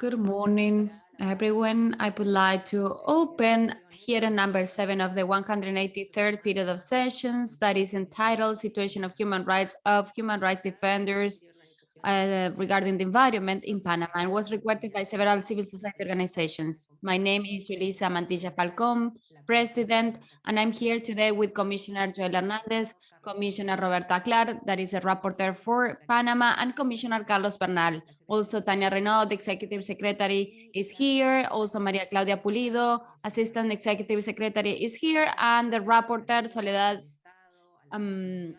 Good morning, everyone. I would like to open hearing number seven of the 183rd period of sessions that is entitled Situation of Human Rights of Human Rights Defenders uh, regarding the environment in Panama and was requested by several civil society organizations. My name is Julissa Mantilla Falcón, President, and I'm here today with Commissioner Joel Hernandez, Commissioner Roberta Clarke, that is a rapporteur for Panama, and Commissioner Carlos Bernal. Also, Tania Reneaum, the Executive Secretary, is here. Also, Maria Claudia Pulido, Assistant Executive Secretary, is here, and the rapporteur, Soledad um,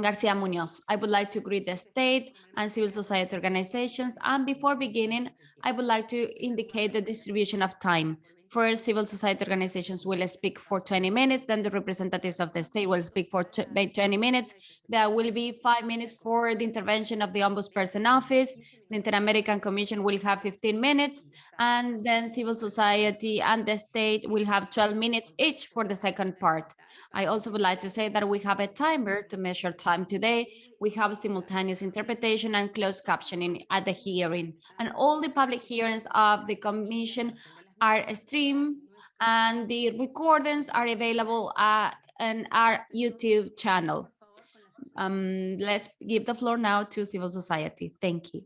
Garcia Munoz. I would like to greet the state and civil society organizations. And before beginning, I would like to indicate the distribution of time. First, civil society organizations will speak for 20 minutes, then the representatives of the state will speak for 20 minutes. There will be five minutes for the intervention of the Ombudsperson Office. The Inter-American Commission will have 15 minutes, and then civil society and the state will have 12 minutes each for the second part. I also would like to say that we have a timer to measure time today. We have simultaneous interpretation and closed captioning at the hearing. And all the public hearings of the commission are streamed and the recordings are available uh, on our YouTube channel. Um, let's give the floor now to civil society. Thank you.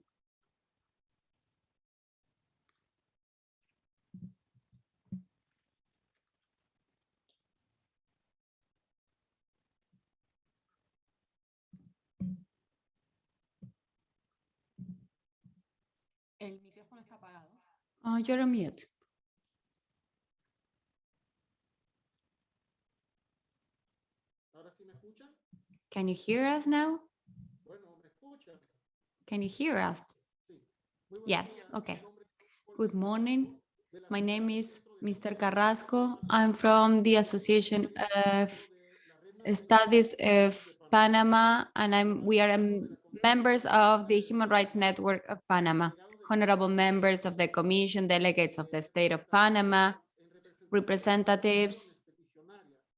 El micrófono está apagado. Uh, you're on mute. ¿Ahora sí me escuchan? Can you hear us now? Can you hear us? Yes, okay. Good morning. My name is Mr. Carrasco. I'm from the Association of Studies of Panama, and I'm we are um, members of the Human Rights Network of Panama, honorable members of the Commission, delegates of the state of Panama, representatives.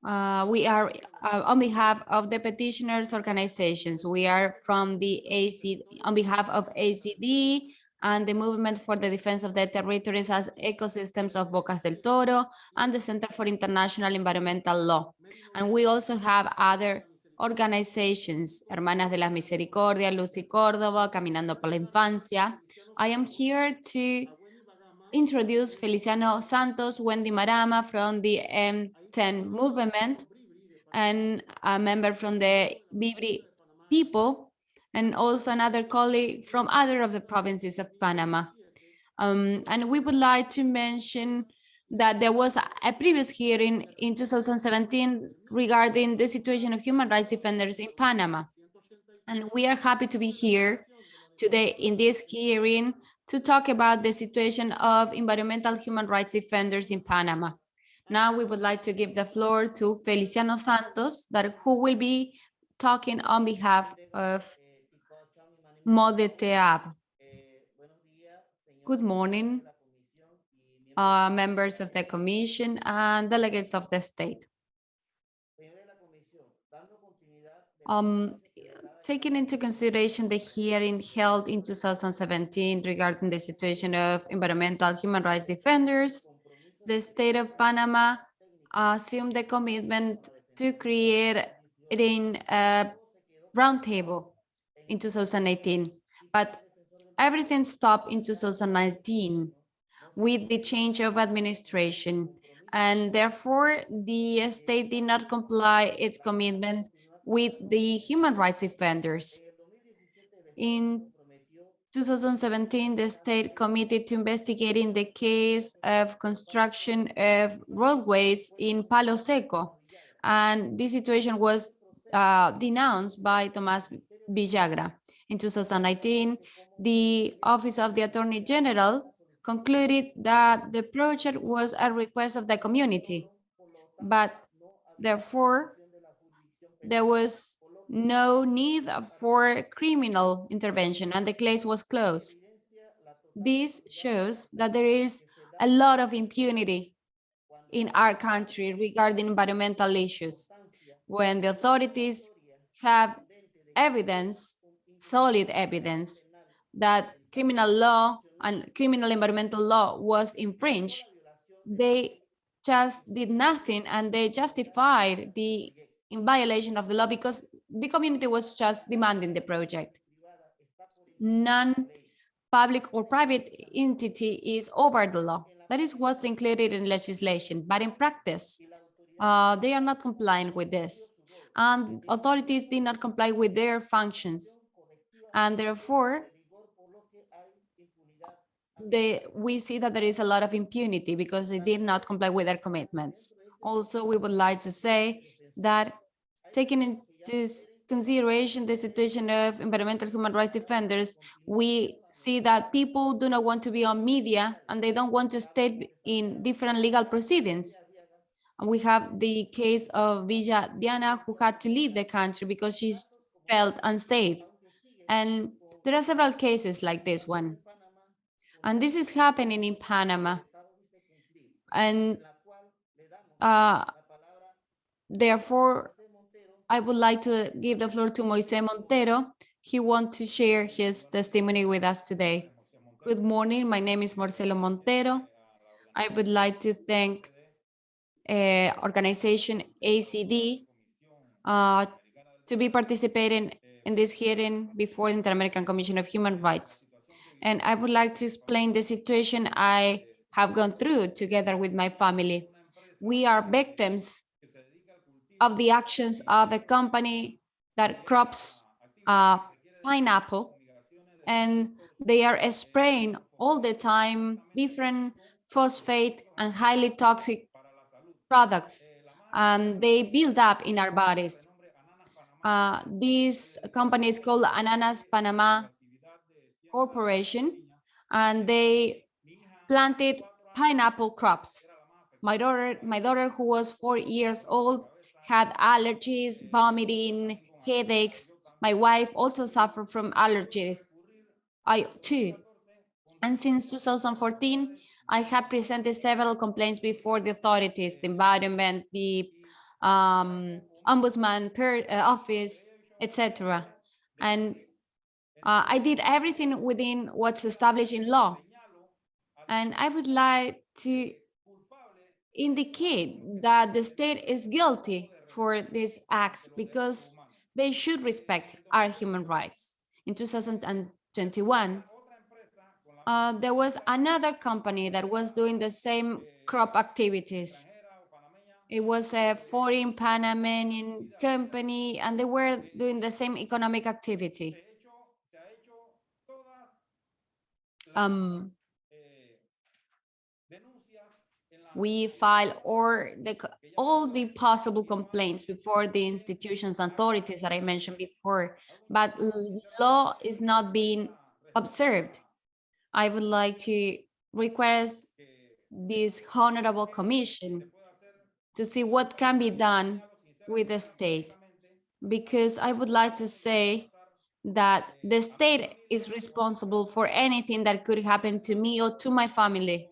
Uh, we are uh, on behalf of the petitioners organizations. We are from the AC on behalf of ACD and the Movement for the Defense of the Territories as Ecosystems of Bocas del Toro and the Center for International Environmental Law. And we also have other organizations, Hermanas de la Misericordia, Lucy Córdoba, Caminando por la Infancia. I am here to introduce Feliciano Santos, Wendy Marama from the M10 movement and a member from the Bribri people and also another colleague from other of the provinces of Panama. Um, and we would like to mention that there was a previous hearing in 2017 regarding the situation of human rights defenders in Panama. And we are happy to be here today in this hearing to talk about the situation of environmental human rights defenders in Panama. Now we would like to give the floor to Feliciano Santos, that who will be talking on behalf of MODETEAB. Good morning, uh, members of the commission and delegates of the state. Um, taking into consideration the hearing held in 2017 regarding the situation of environmental human rights defenders, the state of Panama assumed the commitment to create in a roundtable in 2018, but everything stopped in 2019 with the change of administration, and therefore the state did not comply its commitment with the human rights defenders. In 2017, the state committed to investigating the case of construction of roadways in Palo Seco. And this situation was uh, denounced by Tomas Villagra. In 2019, the Office of the Attorney General concluded that the project was a request of the community, but therefore there was no need for criminal intervention and the case was closed. This shows that there is a lot of impunity in our country regarding environmental issues. When the authorities have evidence, solid evidence, that criminal law and criminal environmental law was infringed, they just did nothing and they justified the in violation of the law because the community was just demanding the project. None public or private entity is over the law. That is what's included in legislation, but in practice, uh, they are not complying with this. And authorities did not comply with their functions. And therefore, they, we see that there is a lot of impunity because they did not comply with their commitments. Also, we would like to say that taking into consideration the situation of environmental human rights defenders, we see that people do not want to be on media and they don't want to stay in different legal proceedings. And we have the case of Villa Diana who had to leave the country because she felt unsafe. And there are several cases like this one. And this is happening in Panama. And uh, therefore, I would like to give the floor to Moise Montero. He wants to share his testimony with us today. Good morning. My name is Marcelo Montero. I would like to thank uh, organization ACD uh, to be participating in this hearing before the Inter-American Commission of Human Rights. And I would like to explain the situation I have gone through together with my family. We are victims of the actions of a company that crops uh, pineapple and they are spraying all the time different phosphate and highly toxic products and they build up in our bodies. Uh, this company is called Ananas Panama Corporation and they planted pineapple crops. My daughter, my daughter who was four years old had allergies, vomiting, headaches. My wife also suffered from allergies. I too. And since 2014, I have presented several complaints before the authorities, the environment, the um, ombudsman per, uh, office, etc. And uh, I did everything within what's established in law. And I would like to indicate that the state is guilty for these acts because they should respect our human rights. In 2021, uh, there was another company that was doing the same crop activities. It was a foreign Panamanian company and they were doing the same economic activity. Um, we file or the, all the possible complaints before the institutions and authorities that I mentioned before, but law is not being observed. I would like to request this honorable commission to see what can be done with the state. Because I would like to say that the state is responsible for anything that could happen to me or to my family.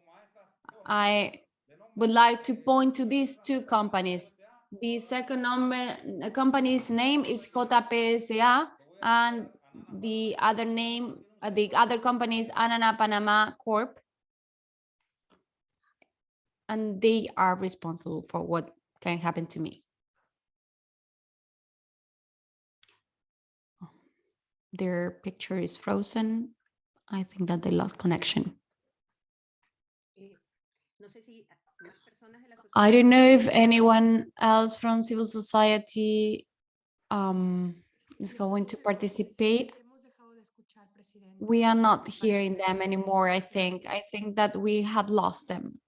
I would like to point to these two companies. The second number, the company's name is JPSA and the other name, uh, the other company is Anana Panama Corp. And they are responsible for what can happen to me. Their picture is frozen. I think that they lost connection. Eh, no sé si a- más personas de la I don't know if anyone else from civil society um, is going to participate. We are not hearing them anymore, I think. I think that we have lost them.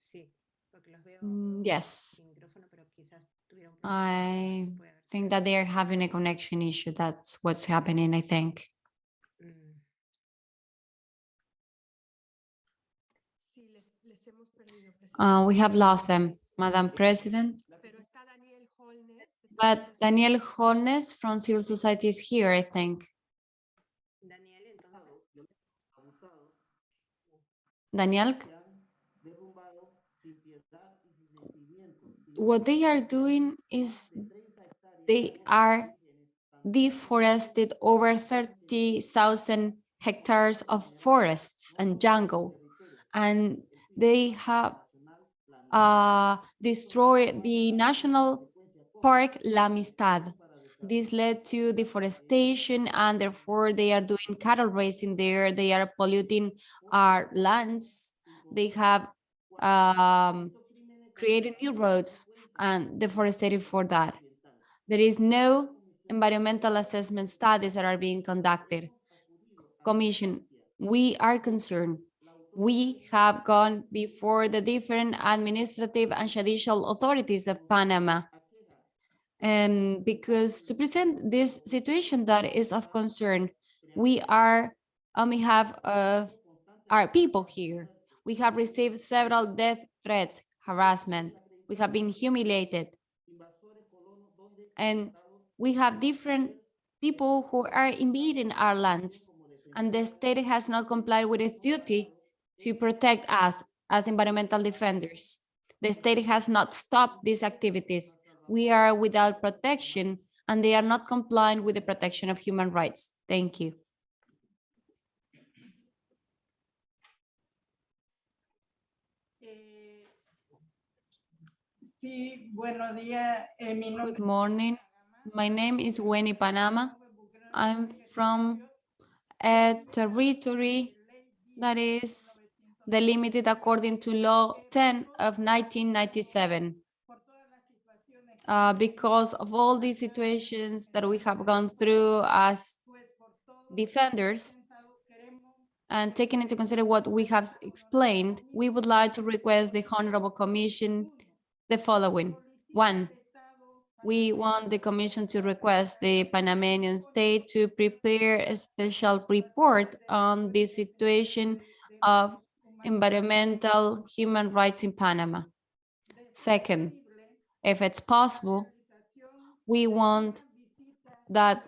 Sí, porque los veo Mm, Yes, sin micrófono, pero quizás tuvieron I think that they are having a connection issue. That's what's happening, I think. Uh, we have lost them, Madam President. But Daniel Holness from civil society is here, I think. Daniel, what they are doing is de 30 hectáreas they are deforested over 30,000 hectares of forests and jungle, and they have uh, destroyed the national park La Amistad. This led to deforestation and therefore they are doing cattle raising there. They are polluting our lands. They have um, created new roads and deforested for that. There is no environmental assessment studies that are being conducted. Commission, we are concerned. We have gone before the different administrative and judicial authorities of Panama um, because to present this situation that is of concern, we are on behalf of our people here. We have received several death threats, harassment. We have been humiliated. And we have different people who are invading our lands. And the state has not complied with its duty to protect us as environmental defenders. The state has not stopped these activities we are without protection and they are not complying with the protection of human rights. Thank you. Eh, Sí, buenos días. Eh, Good morning. My name is Winnie Panama. I'm from a territory that is delimited according to Law 10 of 1997. Uh, because of all these situations that we have gone through as defenders, and taking into consider what we have explained, we would like to request the Honorable Commission the following. One, we want the Commission to request the Panamanian state to prepare a special report on the situation of environmental human rights in Panama. Second, if it's possible, we want that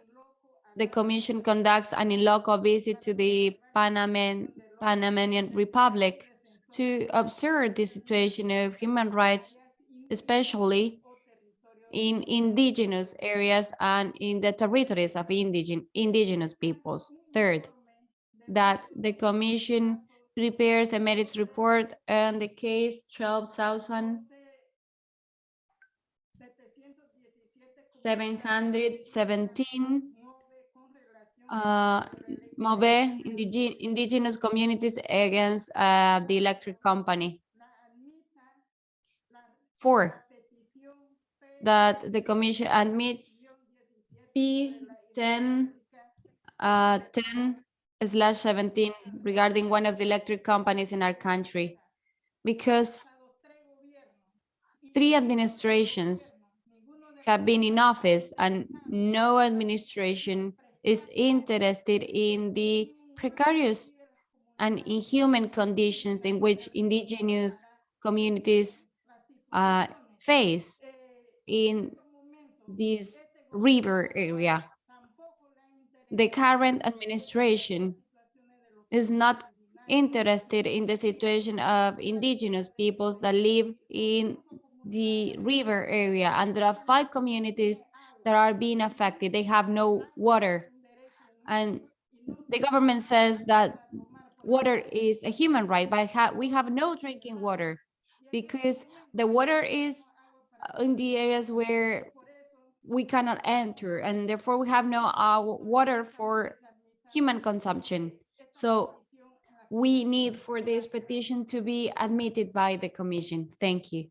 the Commission conducts an in-loco visit to the Panaman, Panamanian Republic to observe the situation of human rights, especially in indigenous areas and in the territories of indigen, indigenous peoples. Third, that the Commission prepares a merits report on the case 12,000 717 uh, MOVE indige indigenous communities against uh, the electric company. Four, that the commission admits P10 uh, 10 slash 17 regarding one of the electric companies in our country because three administrations have been in office and no administration is interested in the precarious and inhuman conditions in which indigenous communities uh, face in this river area. The current administration is not interested in the situation of indigenous peoples that live in the river area and there are five communities that are being affected. They have no water. And the government says that water is a human right, but ha we have no drinking water because the water is uh, in the areas where we cannot enter and therefore we have no uh, water for human consumption. So we need for this petition to be admitted by the commission. Thank you.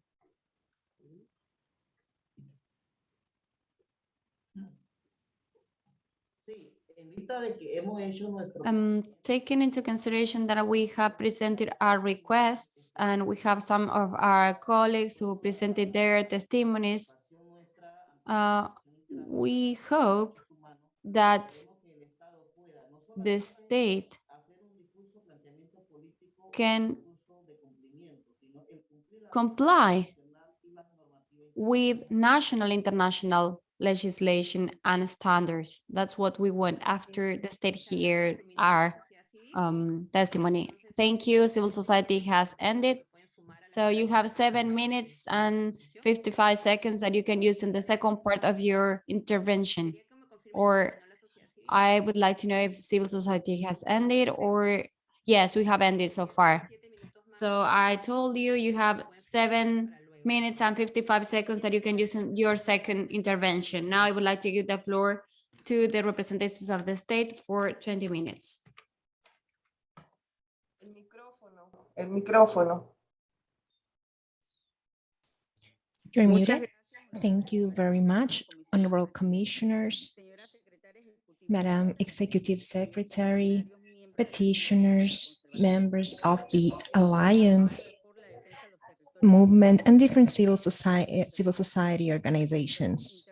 Sí, en vista de que hemos hecho nuestro Um, taking into consideration that we have presented our requests and we have some of our colleagues who presented their testimonies, uh, we hope that the state can comply with national international legislation and standards. That's what we want after the state here our um, testimony. Thank you. Civil society has ended. So you have seven minutes and 55 seconds that you can use in the second part of your intervention. Or I would like to know if civil society has ended or, yes, we have ended so far. So I told you, you have seven minutes and 55 seconds that you can use in your second intervention. Now I would like to give the floor to the representatives of the state for 20 minutes. El micrófono. El micrófono. You're muted. Thank you very much, honorable commissioners, Madam Executive Secretary, petitioners, members of the Alliance movement and different civil society, civil society organizations.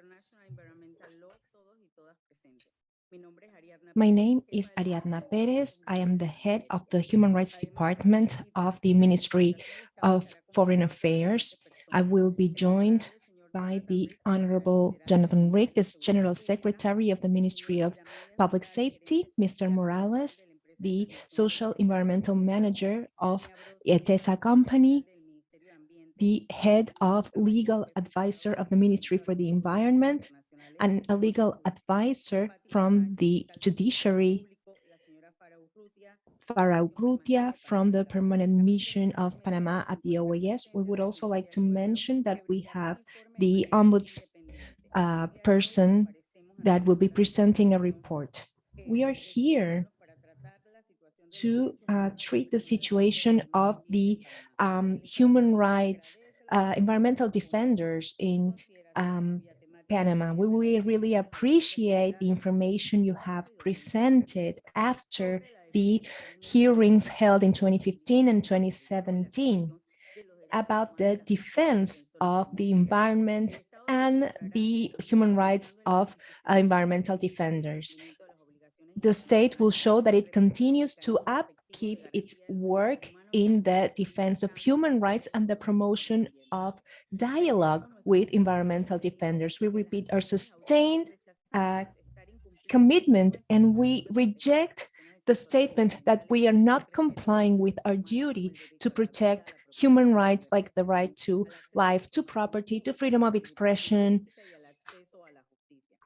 My name is Ariadna Perez. I am the head of the Human Rights Department of the Ministry of Foreign Affairs. I will be joined by the Honorable Jonathan Rick, the General Secretary of the Ministry of Public Safety, Mr. Morales, the Social Environmental Manager of ETESA Company, the Head of Legal Advisor of the Ministry for the Environment, and a legal advisor from the judiciary, Farah Urrutia from the Permanent Mission of Panama at the OAS. We would also like to mention that we have the ombuds uh, person that will be presenting a report. We are here to uh, treat the situation of the um, human rights, uh, environmental defenders in um, Panama. We will really appreciate the information you have presented after the hearings held in 2015 and 2017 about the defense of the environment and the human rights of uh, environmental defenders. The state will show that it continues to upkeep its work in the defense of human rights and the promotion of dialogue with environmental defenders. We repeat our sustained uh, commitment and we reject the statement that we are not complying with our duty to protect human rights like the right to life, to property, to freedom of expression,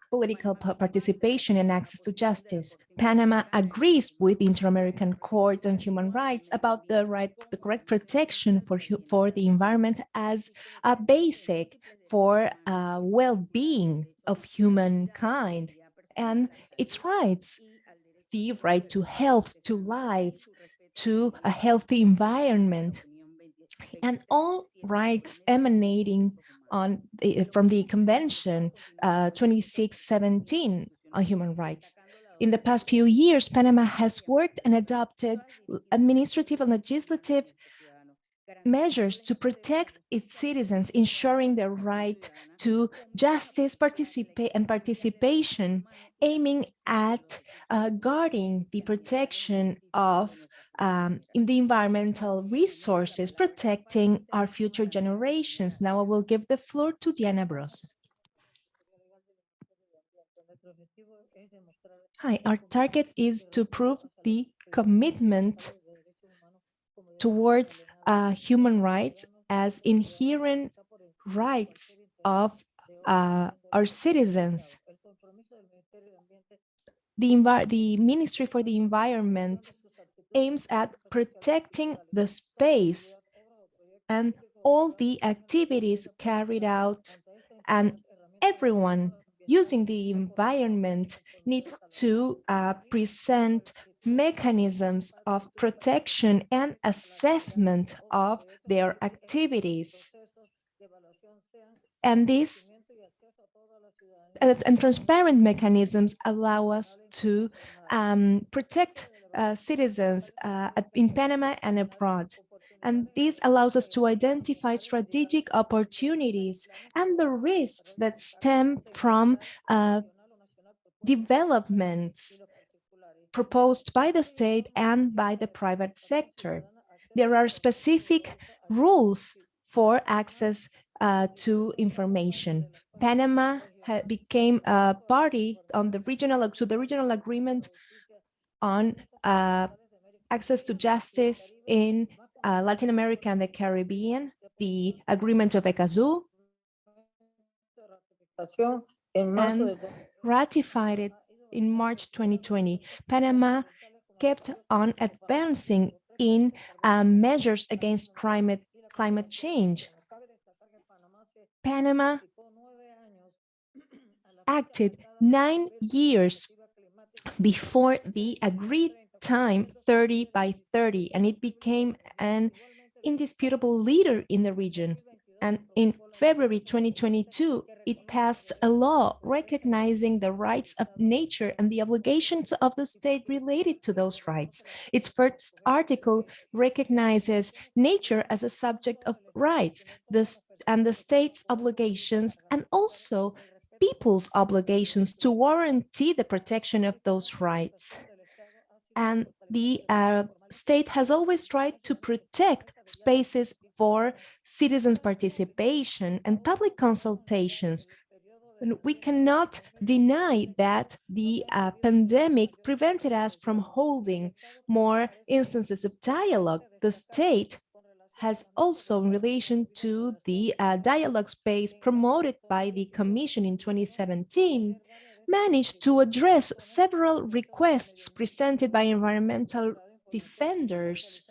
political participation and access to justice. Panama agrees with the Inter-American Court on Human Rights about the right, the correct protection for, for the environment as a basic for uh, well-being of humankind and its rights, the right to health, to life, to a healthy environment, and all rights emanating on the, from the Convention uh, 2617 on human rights. In the past few years, Panama has worked and adopted administrative and legislative measures to protect its citizens, ensuring their right to justice, participate and participation, aiming at uh, guarding the protection of um, in the environmental resources, protecting our future generations. Now I will give the floor to Diana Bros. Hi, our target is to prove the commitment towards uh, human rights as inherent rights of uh, our citizens. The, the Ministry for the Environment aims at protecting the space and all the activities carried out and everyone using the environment needs to uh, present mechanisms of protection and assessment of their activities. And uh, and transparent mechanisms allow us to um, protect uh, citizens uh, in Panama and abroad. And this allows us to identify strategic opportunities and the risks that stem from uh, developments proposed by the state and by the private sector. There are specific rules for access uh, to information. Panama became a party on the regional to the regional agreement on uh, access to justice in uh, Latin America and the Caribbean, the agreement of Escazú, and ratified it in March 2020. Panama kept on advancing in uh, measures against climate, climate change. Panama acted nine years before the agreed time 30 by 30, and it became an indisputable leader in the region. And in February 2022, it passed a law recognizing the rights of nature and the obligations of the state related to those rights. Its first article recognizes nature as a subject of rights the, and the state's obligations and also people's obligations to warranty the protection of those rights. And the uh, state has always tried to protect spaces for citizens' participation and public consultations. And we cannot deny that the uh, pandemic prevented us from holding more instances of dialogue. The state has also in relation to the uh, dialogue space promoted by the Commission in 2017, managed to address several requests presented by environmental defenders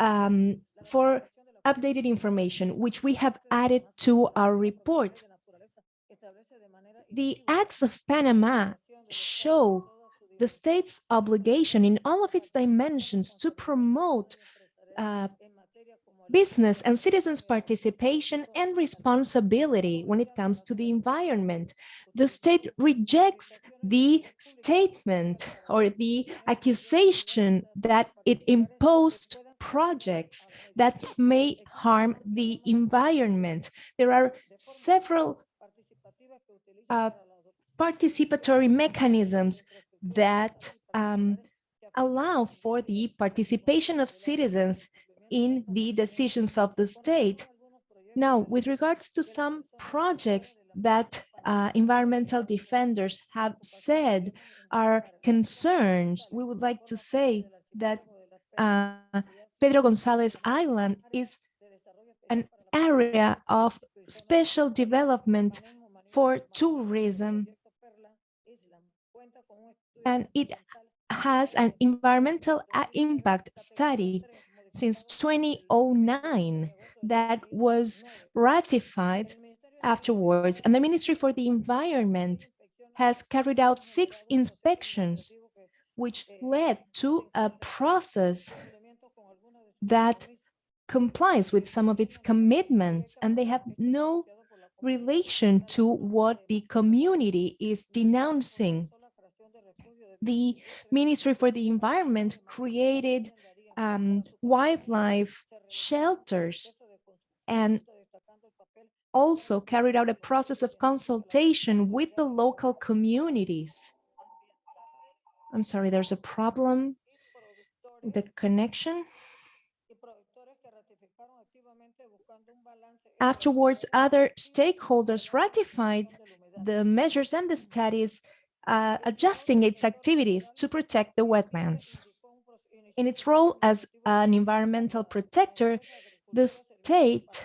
um, for updated information, which we have added to our report. The acts of Panama show the state's obligation in all of its dimensions to promote uh, business and citizens' participation and responsibility when it comes to the environment. The state rejects the statement or the accusation that it imposed projects that may harm the environment. There are several uh, participatory mechanisms that um, allow for the participation of citizens in the decisions of the state. Now, with regards to some projects that uh, environmental defenders have said are concerns, we would like to say that uh, Pedro Gonzalez Island is an area of special development for tourism and it has an environmental impact study since 2009 that was ratified afterwards. And the Ministry for the Environment has carried out six inspections, which led to a process that complies with some of its commitments, and they have no relation to what the community is denouncing. The Ministry for the Environment created um, wildlife shelters and also carried out a process of consultation with the local communities. I'm sorry, there's a problem with the connection. Afterwards, other stakeholders ratified the measures and the studies uh, adjusting its activities to protect the wetlands. In its role as an environmental protector, the state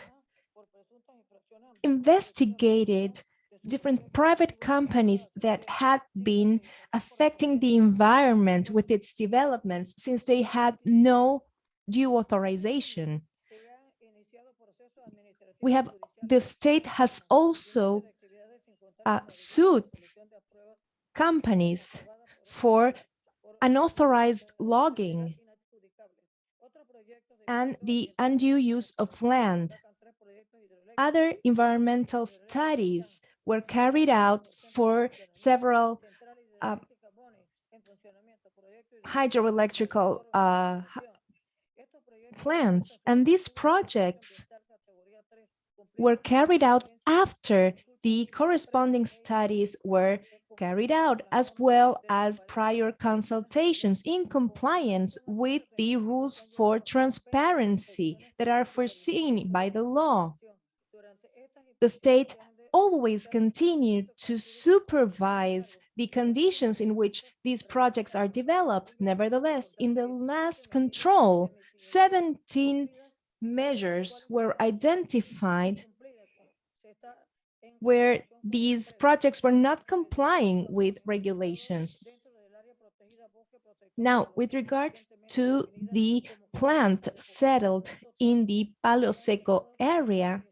investigated different private companies that had been affecting the environment with its developments since they had no due authorization. We have, the state has also uh, sued companies for unauthorized logging and the undue use of land. Other environmental studies were carried out for several uh, hydroelectrical uh, plants, and these projects were carried out after the corresponding studies were carried out, as well as prior consultations in compliance with the rules for transparency that are foreseen by the law. The state always continued to supervise the conditions in which these projects are developed. Nevertheless, in the last control, 17 measures were identified where these projects were not complying with regulations. Now, with regards to the plant settled in the Palo Seco area,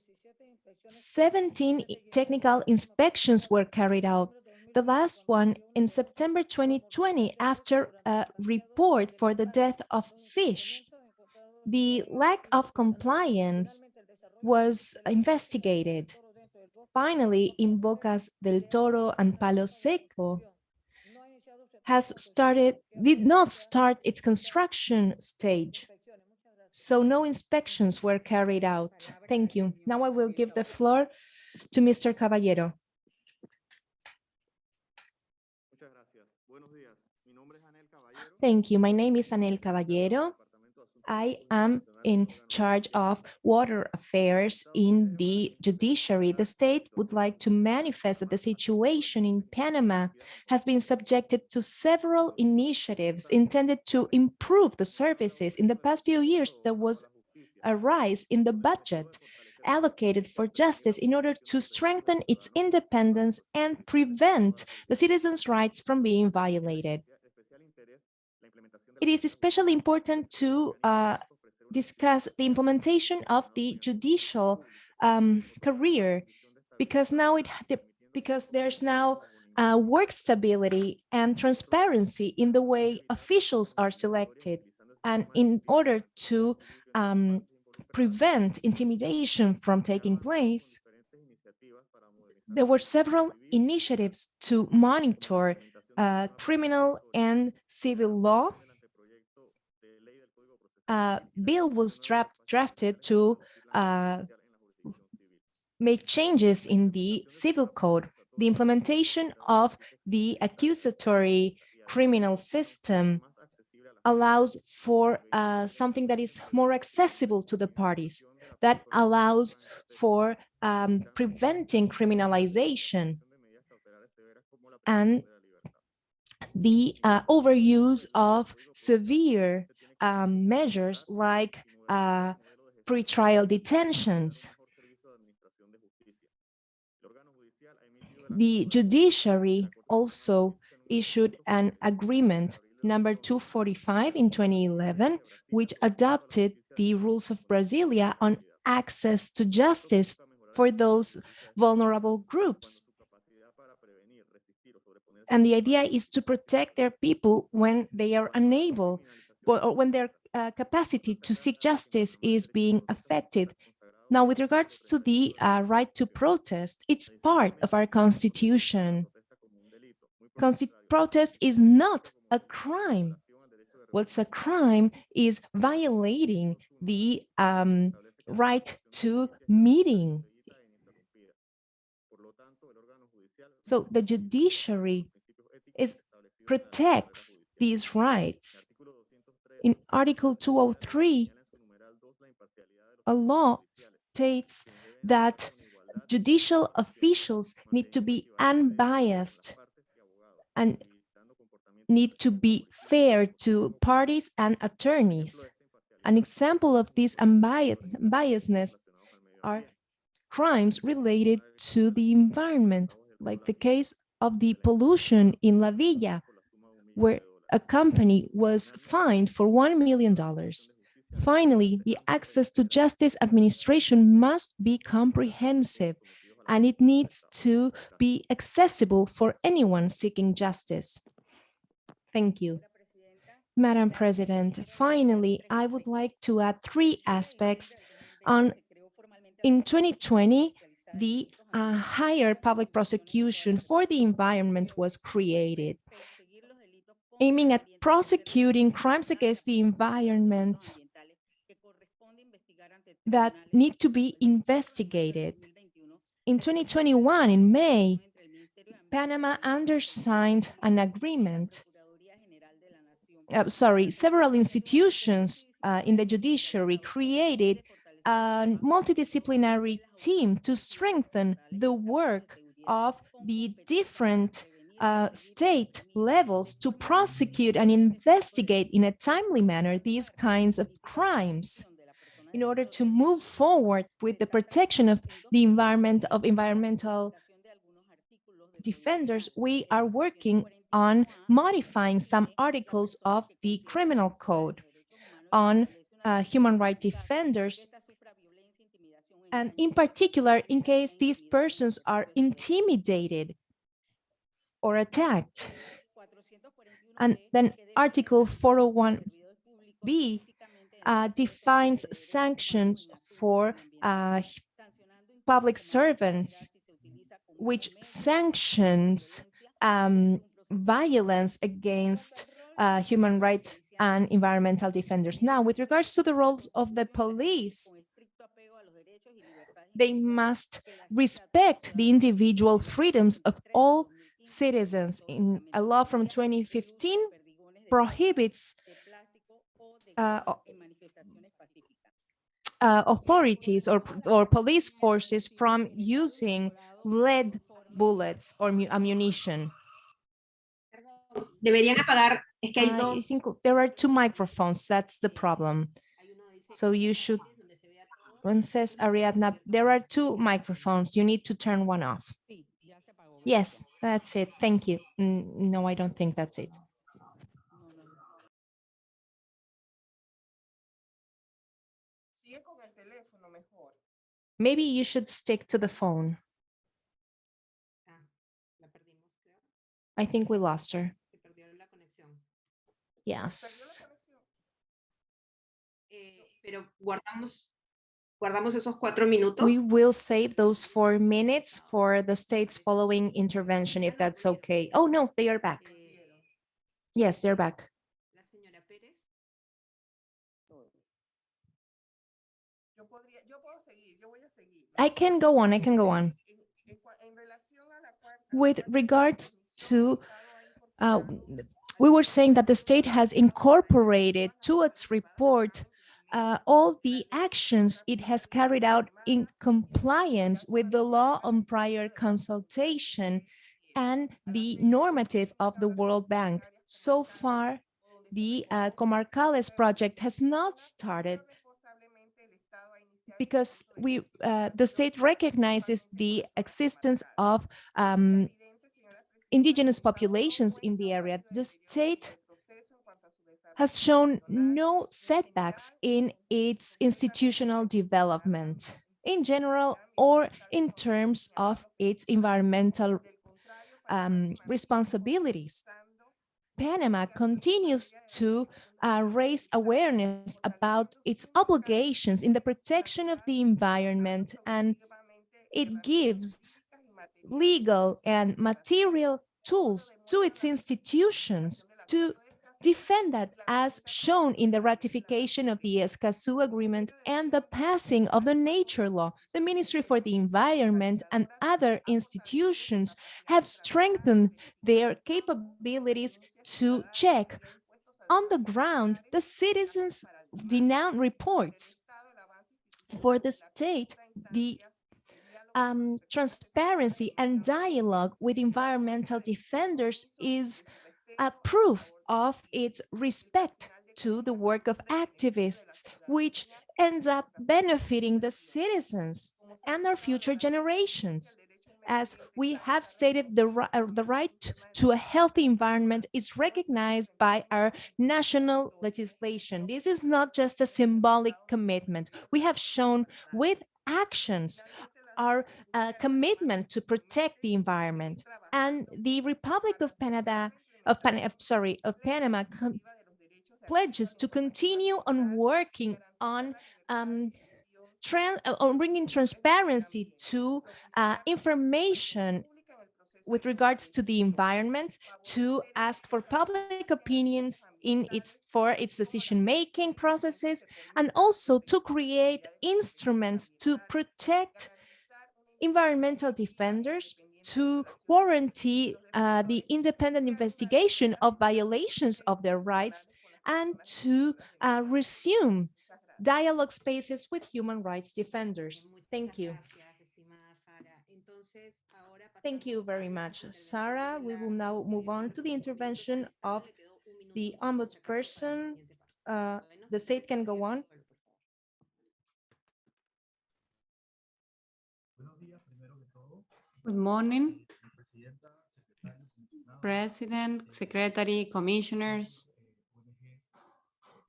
17 technical inspections were carried out. The last one in September 2020 after a report for the death of fish. The lack of compliance was investigated. Finally, in Bocas del Toro and Palo Seco has started, did not start its construction stage. So no inspections were carried out. Thank you. Now I will give the floor to Mr. Caballero. Thank you. My name is Anel Caballero. I am in charge of water affairs in the judiciary. The state would like to manifest that the situation in Panama has been subjected to several initiatives intended to improve the services. In the past few years, there was a rise in the budget allocated for justice in order to strengthen its independence and prevent the citizens' rights from being violated. It is especially important to uh, discuss the implementation of the judicial um, career because now it because there's now uh, work stability and transparency in the way officials are selected and in order to um, prevent intimidation from taking place there were several initiatives to monitor uh, criminal and civil law uh, bill was draft, drafted to uh, make changes in the civil code. The implementation of the accusatory criminal system allows for uh, something that is more accessible to the parties, that allows for um, preventing criminalization and the uh, overuse of severe um, measures like uh, pretrial detentions. The judiciary also issued an agreement number 245 in 2011, which adopted the rules of Brasilia on access to justice for those vulnerable groups. And the idea is to protect their people when they are unable or when their uh, capacity to seek justice is being affected. Now, with regards to the uh, right to protest, it's part of our constitution. Consti protest is not a crime. What's a crime is violating the um, right to meeting. So the judiciary is protects these rights. In Article 203, a law states that judicial officials need to be unbiased and need to be fair to parties and attorneys. An example of this unbiasedness are crimes related to the environment, like the case of the pollution in La Villa, where a company was fined for $1 million. Finally, the access to justice administration must be comprehensive and it needs to be accessible for anyone seeking justice. Thank you. Madam President, finally, I would like to add three aspects on in 2020, the uh, higher public prosecution for the environment was created, aiming at prosecuting crimes against the environment that need to be investigated. In 2021, in May, Panama undersigned an agreement. Uh, sorry, several institutions uh, in the judiciary created a multidisciplinary team to strengthen the work of the different uh, state levels to prosecute and investigate in a timely manner these kinds of crimes. in order to move forward with the protection of the environment of environmental defenders, we are working on modifying some articles of the criminal code on uh, human rights defenders and in particular, in case these persons are intimidated or attacked. And then Article 401B uh, defines sanctions for uh, public servants, which sanctions um, violence against uh, human rights and environmental defenders. Now, with regards to the role of the police, they must respect the individual freedoms of all citizens. In a law from 2015 prohibits uh, uh, authorities or, or police forces from using lead bullets or ammunition. Deberían apagar, es que hay I think there are two microphones, that's the problem. hay uno dice So you should, donde se vea todo. one says Ariadna, there are two microphones, you need to turn one off. Yes, that's it, thank you. No, I don't think that's it. Maybe you should stick to the phone. I think we lost her. Yes. Conexión. Pero guardamos, guardamos esos cuatro minutos. We will save those four minutes for the state's following intervention, if that's okay. Oh, no, they are back. Yes, they're back. la señora Pérez. Yo podría, yo puedo seguir, yo voy a seguir. I can go on, I can go on. En, en cua- en relación a la cuarta- With regards to el Estado ha uh, we were saying that the state has incorporated to its report uh, all the actions it has carried out in compliance with the law on prior consultation and the normative of the World Bank. So far, the uh, Comarcales project has not started because we, uh, the state recognizes the existence of um, indigenous populations in the area. The state has shown no setbacks in its institutional development in general or in terms of its environmental um, responsibilities. Panama continues to uh, raise awareness about its obligations in the protection of the environment and it gives legal and material tools to its institutions to defend that as shown in the ratification of the Escazú Agreement and the passing of the nature law. The Ministry for the Environment and other institutions have strengthened their capabilities to check on the ground the citizens' denounce reports. For the state, the um, transparency and dialogue with environmental defenders is a proof of its respect to the work of activists, which ends up benefiting the citizens and our future generations. As we have stated, the, uh, the right to a healthy environment is recognized by our national legislation. This is not just a symbolic commitment. We have shown with actions our uh, commitment to protect the environment. And the Republic of Panama, of Pan, sorry, of Panama pledges to continue on working on um, uh, on bringing transparency to uh, information with regards to the environment to ask for public opinions in its for its decision-making processes and also to create instruments to protect environmental defenders to warranty uh, the independent investigation of violations of their rights and to uh, resume dialogue spaces with human rights defenders. Thank you. Thank you very much, Sarah. We will now move on to the intervention of the ombudsperson. Uh, the state can go on. Good morning. President, Secretary, Commissioners,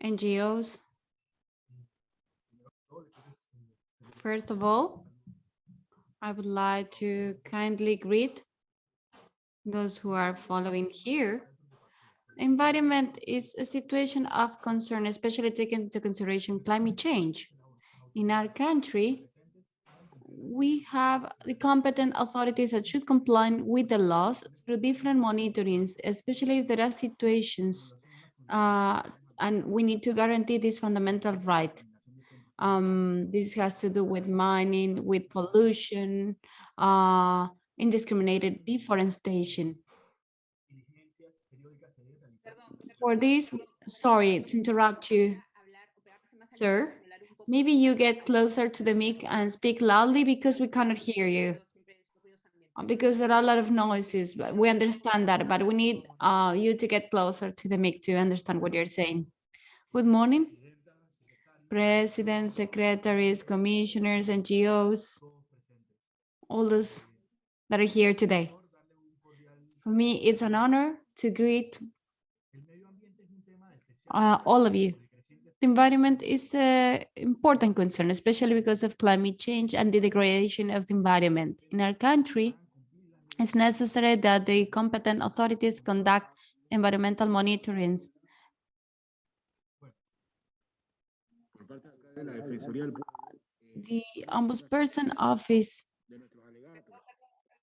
NGOs. First of all, I would like to kindly greet those who are following here. Environment is a situation of concern, especially taking into consideration climate change. In our country, we have the competent authorities that should comply with the laws through different monitorings, especially if there are situations uh, and we need to guarantee this fundamental right. Um, this has to do with mining, with pollution, uh, indiscriminated deforestation. For this, sorry to interrupt you, sir. Maybe you get closer to the mic and speak loudly because we cannot hear you. Uh, Because there are a lot of noises, but we understand that, but we need uh, you to get closer to the mic to understand what you're saying. Good morning. President, secretaries, commissioners, NGOs, all those that are here today. For me, it's an honor to greet uh, all of you. Environment is an important concern, especially because of climate change and the degradation of the environment. In our country, it's necessary that the competent authorities conduct environmental Pueblo, The Ombudsperson Office,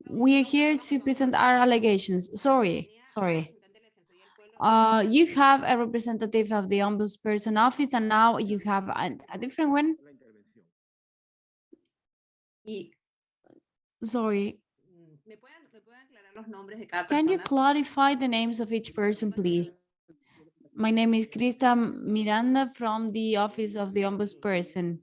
we are here to present our allegations. Sorry, sorry. Uh, you have a representative of the Ombudsperson Office and now you have a, a different one. La intervención. Y Sorry, ¿me pueden, me pueden aclarar los nombres de cada can you clarify the names of each person, please? My name is Krista Miranda from the Office of the Ombudsperson.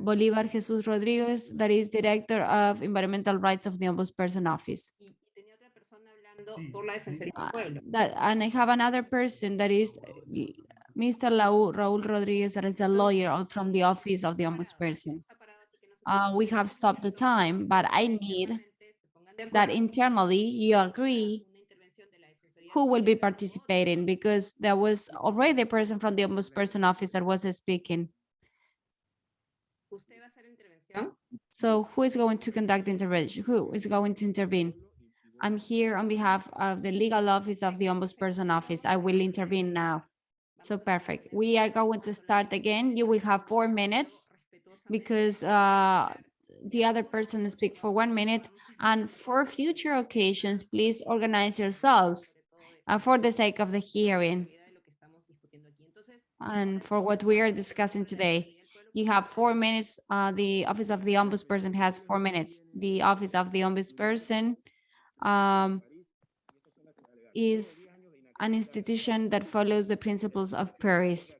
Bolivar Jesus Rodriguez, that is Director of Environmental Rights of the Ombudsperson Office. Persona hablando por la Defensoría del Uh, That, and I have another person that is Mr. Lau- Raul Rodriguez, that is a lawyer from the Office of the Ombudsperson. Uh, we have stopped the time, but I need that internally you agree who will be participating because there was already a person from the Ombudsperson Office that was speaking. ¿Usted va a hacer intervención? So who is going to conduct the intervention? Who is going to intervene? I'm here on behalf of the legal office of the Ombudsperson Office. I will intervene now. So perfect. We are going to start again. You will have four minutes because uh, the other person speak for one minute. And for future occasions, please organize yourselves uh, for the sake of the hearing and for what we are discussing today. You have four minutes. Uh, the Office of the Ombudsperson has four minutes. The Office of the Ombudsperson um, is an institution that follows the principles of Paris.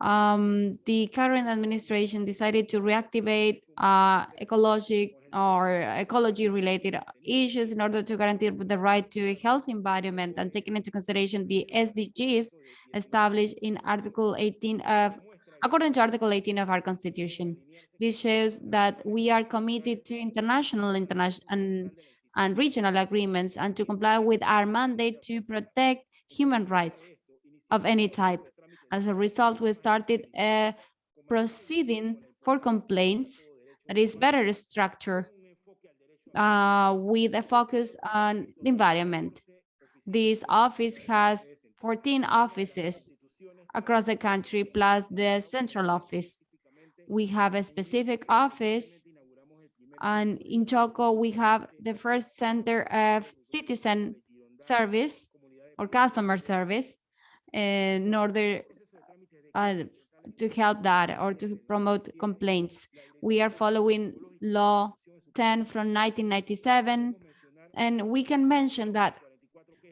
Um, the current administration decided to reactivate uh, ecologic or ecology-related issues in order to guarantee the right to a healthy environment and taking into consideration the SDGs established in Article 18 of, according to Article 18 of our Constitution. This shows that we are committed to international, international and, and regional agreements and to comply with our mandate to protect human rights of any type. As a result, we started a proceeding for complaints that is better structured uh, with a focus on the environment. This office has 14 offices across the country, plus the central office. We have a specific office, and in Choco, we have the first center of citizen service or customer service in order uh, to help that or to promote complaints. We are following law 10 from 1997, and we can mention that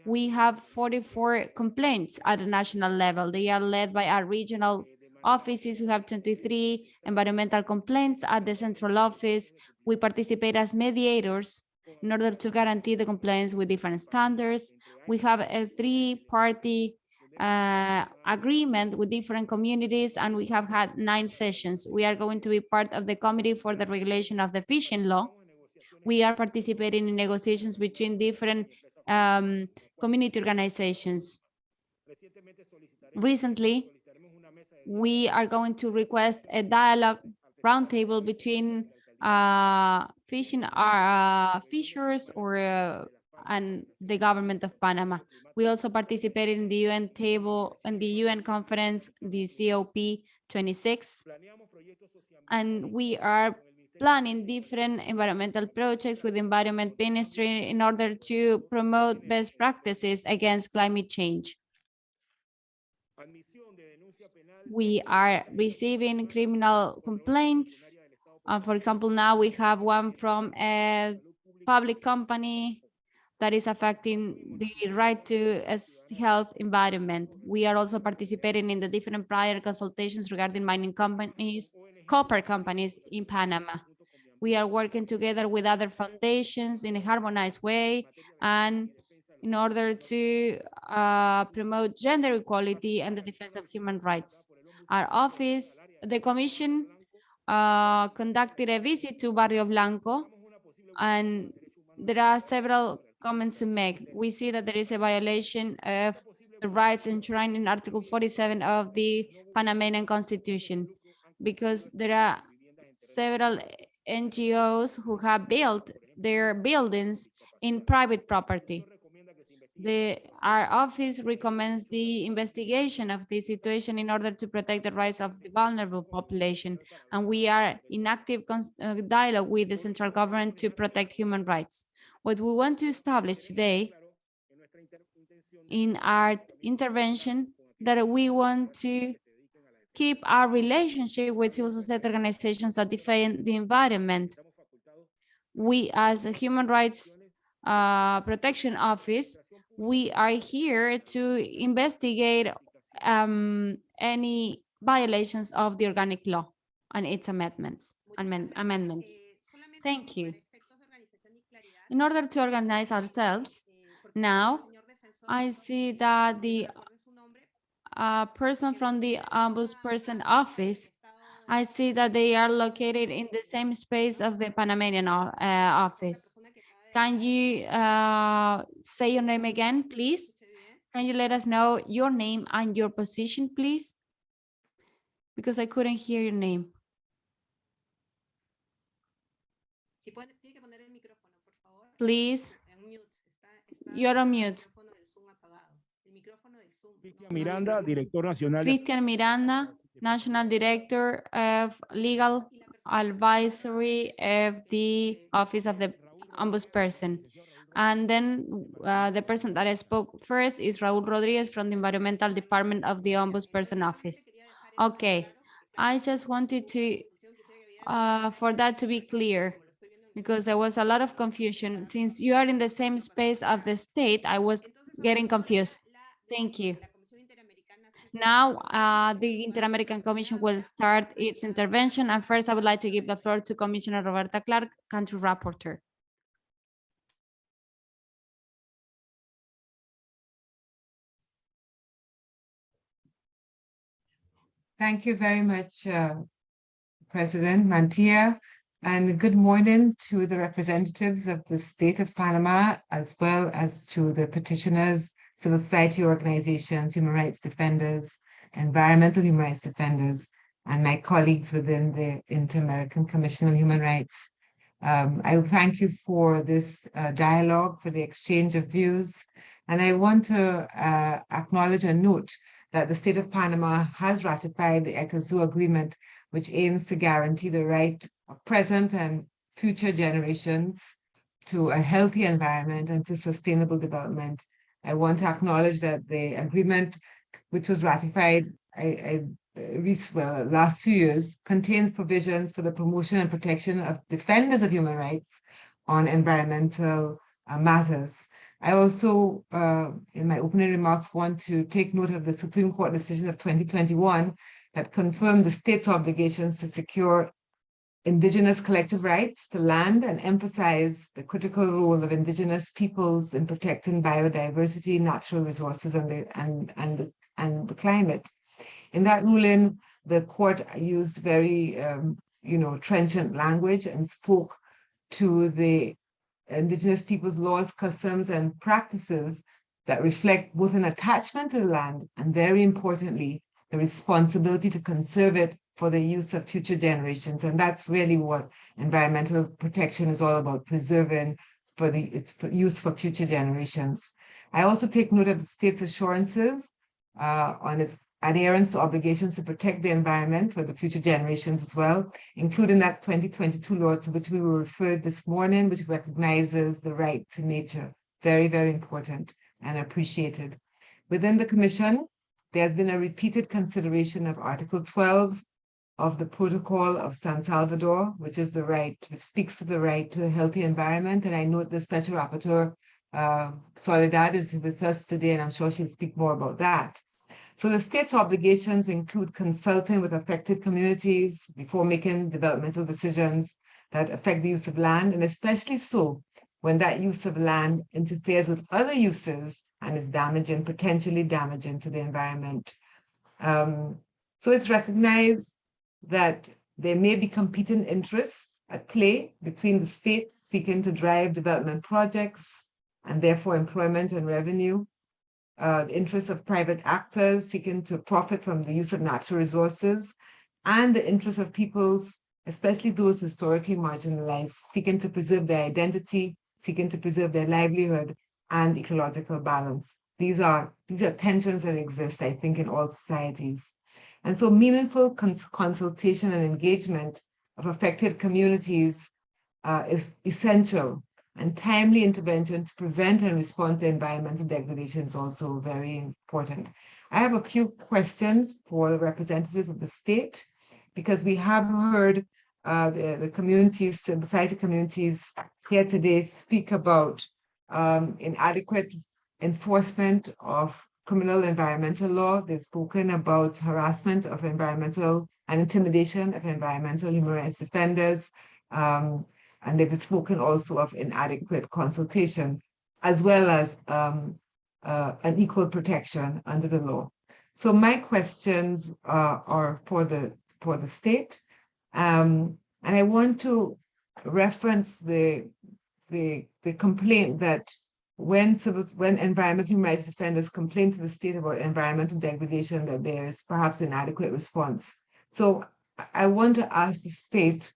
we have 44 complaints at the national level. They are led by our regional offices. We have 23 environmental complaints at the central office. We participate as mediators in order to guarantee the compliance with different standards. We have a three-party uh, agreement with different communities, and we have had nine sessions. We are going to be part of the committee for the regulation of the fishing law. We are participating in negotiations between different um, community organizations. Recently, we are going to request a dialogue roundtable between uh, fishing uh, fishers or uh, and the government of Panama. We also participated in the UN table and the UN conference, the COP 26, and we are planning different environmental projects with environment ministry in order to promote best practices against climate change. We are receiving criminal complaints. Uh, for example, now we have one from a public company that is affecting the right to a health environment. We are also participating in the different prior consultations regarding mining companies, copper companies in Panama. We are working together with other foundations in a harmonized way and in order to uh, promote gender equality and the defense of human rights. Our office, the commission uh, conducted a visit to Barro Blanco and there are several comments to make. We see that there is a violation of the rights enshrined in Article 47 of the Panamanian Constitution because there are several NGOs who have built their buildings in private property. The, our office recommends the investigation of the situation in order to protect the rights of the vulnerable population. And we are in active uh, dialogue with the central government to protect human rights. What we want to establish today in our intervention that we want to keep our relationship with civil society organizations that defend the environment. We, as a Human Rights uh, Protection Office, we are here to investigate um, any violations of the organic law and its amendments. amend- amendments. Thank you. In order to organize ourselves, now, I see that the uh, person from the ombudsperson office, I see that they are located in the same space of the Panamanian uh, office. Persona que acaba de Can you uh, say your name again, please? Can you let us know your name and your position, please? Because I couldn't hear your name. Si puede, tiene que poner el micrófono, por favor. Please, mute. Está, está You're on mute. micrófono del Zoom apagado. El micrófono del Zoom. Cristian Miranda, director nacional. de- Christian Miranda, National Director of Legal y la persona Advisory of the Office of the Ombudsperson. And then uh, the person that I spoke first is Raúl Rodriguez from the Environmental Department of the Ombudsperson Office. Okay, I just wanted to, uh, for that to be clear, because there was a lot of confusion. Since you are in the same space of the state, I was getting confused. Thank you. Now, uh, the Inter-American Commission will start its intervention. And first, I would like to give the floor to Commissioner Roberta Clarke, Country Rapporteur. Thank you very much, uh, President Mantilla, and good morning to the representatives of the state of Panama, as well as to the petitioners, civil society organizations, human rights defenders, environmental human rights defenders, and my colleagues within the Inter-American Commission on Human Rights. Um, I thank you for this uh, dialogue, for the exchange of views, and I want to uh, acknowledge and note that the state of Panama has ratified the Escazú agreement, which aims to guarantee the right of present and future generations to a healthy environment and to sustainable development. I want to acknowledge that the agreement, which was ratified I, I, well, last few years, contains provisions for the promotion and protection of defenders of human rights on environmental uh, matters. I also, uh, in my opening remarks, want to take note of the Supreme Court decision of 2021 that confirmed the state's obligations to secure indigenous collective rights to land and emphasize the critical role of indigenous peoples in protecting biodiversity, natural resources, and the, and, and, the- and the climate. In that ruling, the court used very, um, you know, trenchant language and spoke to the indigenous people's laws, customs, and practices that reflect both an attachment to the land and very importantly, the responsibility to conserve it for the use of future generations. And that's really what environmental protection is all about, preserving for the its for use for future generations. I also take note of the state's assurances uh, on its adherence to obligations to protect the environment for the future generations as well, including that 2022 law to which we were referred this morning, which recognizes the right to nature. Very, very important and appreciated. Within the commission, there's been a repeated consideration of Article 12 of the Protocol of San Salvador, which is the right, which speaks to the right to a healthy environment. And I note the Special Rapporteur, uh, Soledad, is with us today, and I'm sure she'll speak more about that. So the state's obligations include consulting with affected communities before making developmental decisions that affect the use of land, and especially so when that use of land interferes with other uses and is damaging, potentially damaging to the environment. Um, so it's recognized that there may be competing interests at play between the state seeking to drive development projects and therefore employment and revenue, uh, the interests of private actors seeking to profit from the use of natural resources, and the interests of peoples, especially those historically marginalized, seeking to preserve their identity, seeking to preserve their livelihood and ecological balance. These are, these are tensions that exist, I think, in all societies. And so meaningful cons consultation and engagement of affected communities uh, is essential and timely intervention to prevent and respond to environmental degradation is also very important. I have a few questions for the representatives of the state because we have heard uh, the, the communities, the society communities here today speak about um, inadequate enforcement of criminal environmental law. They've spoken about harassment of environmental and intimidation of environmental human rights defenders. Um, and they've spoken also of inadequate consultation, as well as um, uh, an equal protection under the law. So my questions uh, are for the for the state, um, and I want to reference the the the complaint that when civil, when environmental rights defenders complain to the state about environmental degradation, that there is perhaps inadequate response. So I want to ask the state,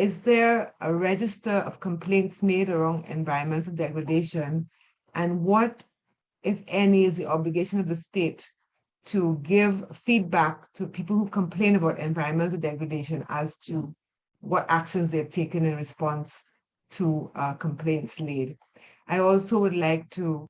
is there a register of complaints made around environmental degradation? And what, if any, is the obligation of the state to give feedback to people who complain about environmental degradation as to what actions they've taken in response to uh, complaints made? I also would like to,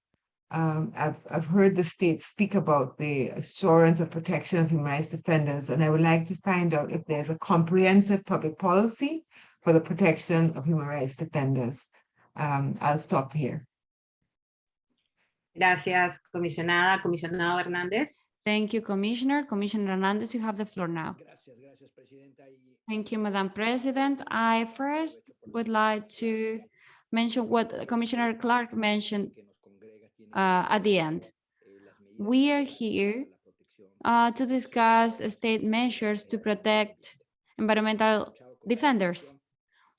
um, I've, I've heard the state speak about the assurance of protection of human rights defenders, and I would like to find out if there's a comprehensive public policy for the protection of human rights defenders. Um, I'll stop here. Gracias, comisionada, comisionado Hernández. Thank you, Commissioner. Commissioner Hernandez, you have the floor now. Thank you, Madam President. I first would like to mention what Commissioner Clarke mentioned uh, at the end. We are here uh, to discuss state measures to protect environmental defenders.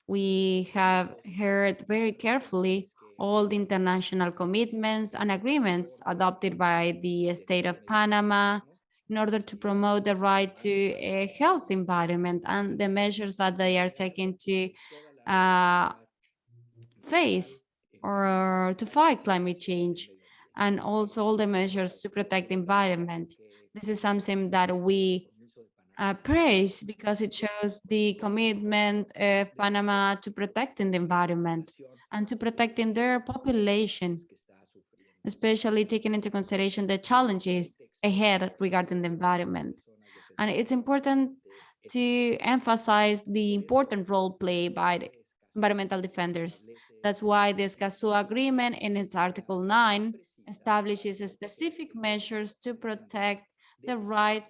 We have heard very carefully all the international commitments and agreements adopted by the state of Panama in order to promote the right to a healthy environment and the measures that they are taking to uh, face or to fight climate change and also all the measures to protect the environment. This is something that we uh, praise because it shows the commitment of Panama to protecting the environment and to protecting their population, especially taking into consideration the challenges ahead regarding the environment. And it's important to emphasize the important role played by environmental defenders. That's why the Escazú Agreement in its Article 9 establishes specific measures to protect the right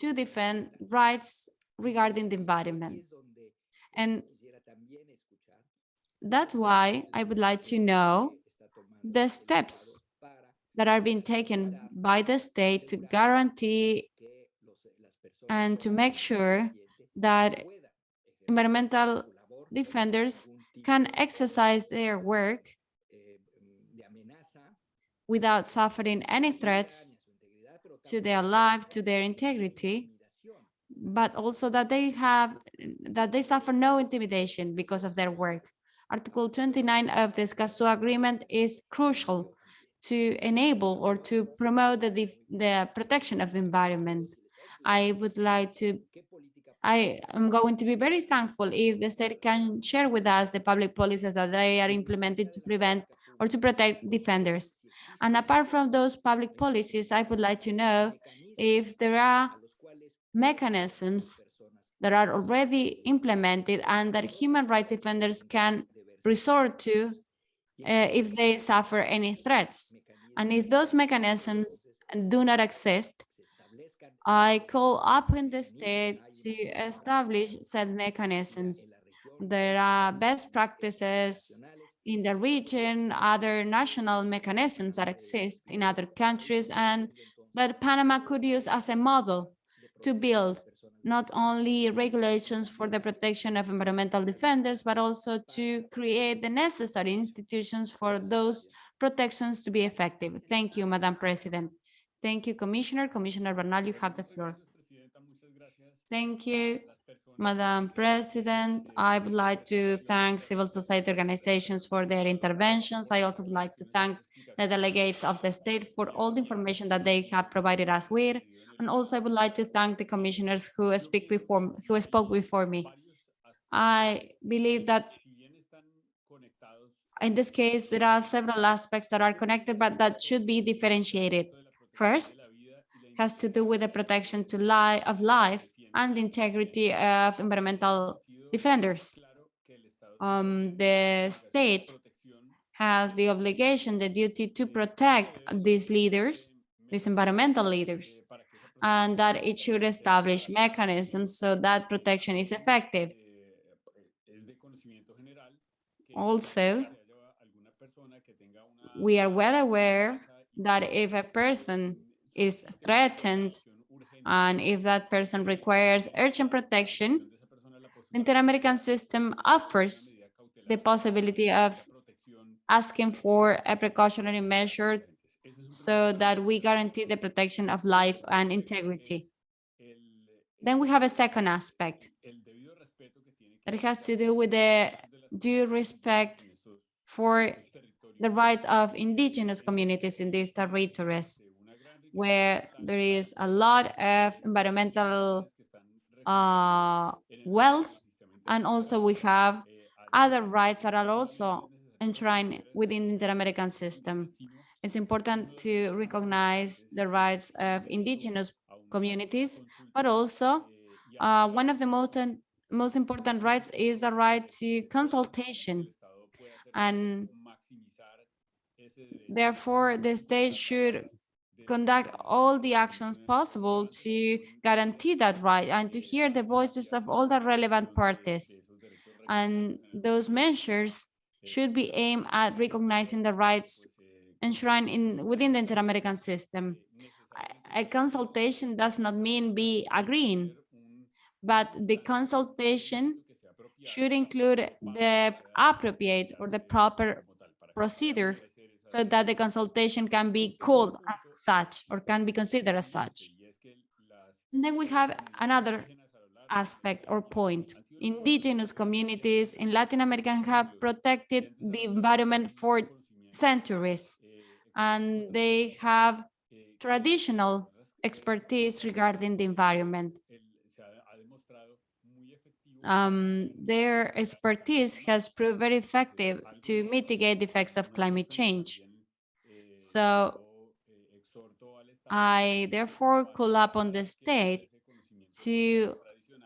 to defend rights regarding the environment. And that's why I would like to know the steps that are being taken by the state to guarantee and to make sure that environmental defenders can exercise their work without suffering any threats to their life, to their integrity, but also that they have, that they suffer no intimidation because of their work. Article 29 of the Escazú Agreement is crucial to enable or to promote the, the protection of the environment. I would like to, I am going to be very thankful if the state can share with us the public policies that they are implementing to prevent or to protect defenders. And apart from those public policies, I would like to know if there are mechanisms that are already implemented and that human rights defenders can resort to uh, if they suffer any threats. And if those mechanisms do not exist, I call upon the state to establish said mechanisms. There are best practices in the region, other national mechanisms that exist in other countries and that Panama could use as a model to build not only regulations for the protection of environmental defenders, but also to create the necessary institutions for those protections to be effective. Thank you, Madam President. Thank you, Commissioner. Commissioner Bernal, you have the floor. Thank you, Madam President. I would like to thank civil society organizations for their interventions. I also would like to thank the delegates of the state for all the information that they have provided us with. And also I would like to thank the commissioners who speak before, who spoke before me. I believe that in this case, there are several aspects that are connected, but that should be differentiated. First, has to do with the protection to life of life and the integrity of environmental defenders. Um, the state has the obligation, the duty to protect these leaders, these environmental leaders, and that it should establish mechanisms so that protection is effective. Also, we are well aware that if a person is threatened and if that person requires urgent protection, the Inter-American system offers the possibility of asking for a precautionary measure so that we guarantee the protection of life and integrity. Then we have a second aspect that has to do with the due respect for the rights of indigenous communities in these territories, where there is a lot of environmental uh, wealth, and also we have other rights that are also enshrined within the Inter-American system. It's important to recognize the rights of indigenous communities, but also uh, one of the most, most important rights is the right to consultation. And therefore, the state should conduct all the actions possible to guarantee that right and to hear the voices of all the relevant parties. And those measures should be aimed at recognizing the rights enshrined in within the Inter-American system. A consultation does not mean be agreeing, but the consultation should include the appropriate or the proper procedure so that the consultation can be called as such or can be considered as such. And then we have another aspect or point. Indigenous communities in Latin America have protected the environment for centuries, and they have traditional expertise regarding the environment. Um, their expertise has proved very effective to mitigate the effects of climate change. So I therefore call upon the state to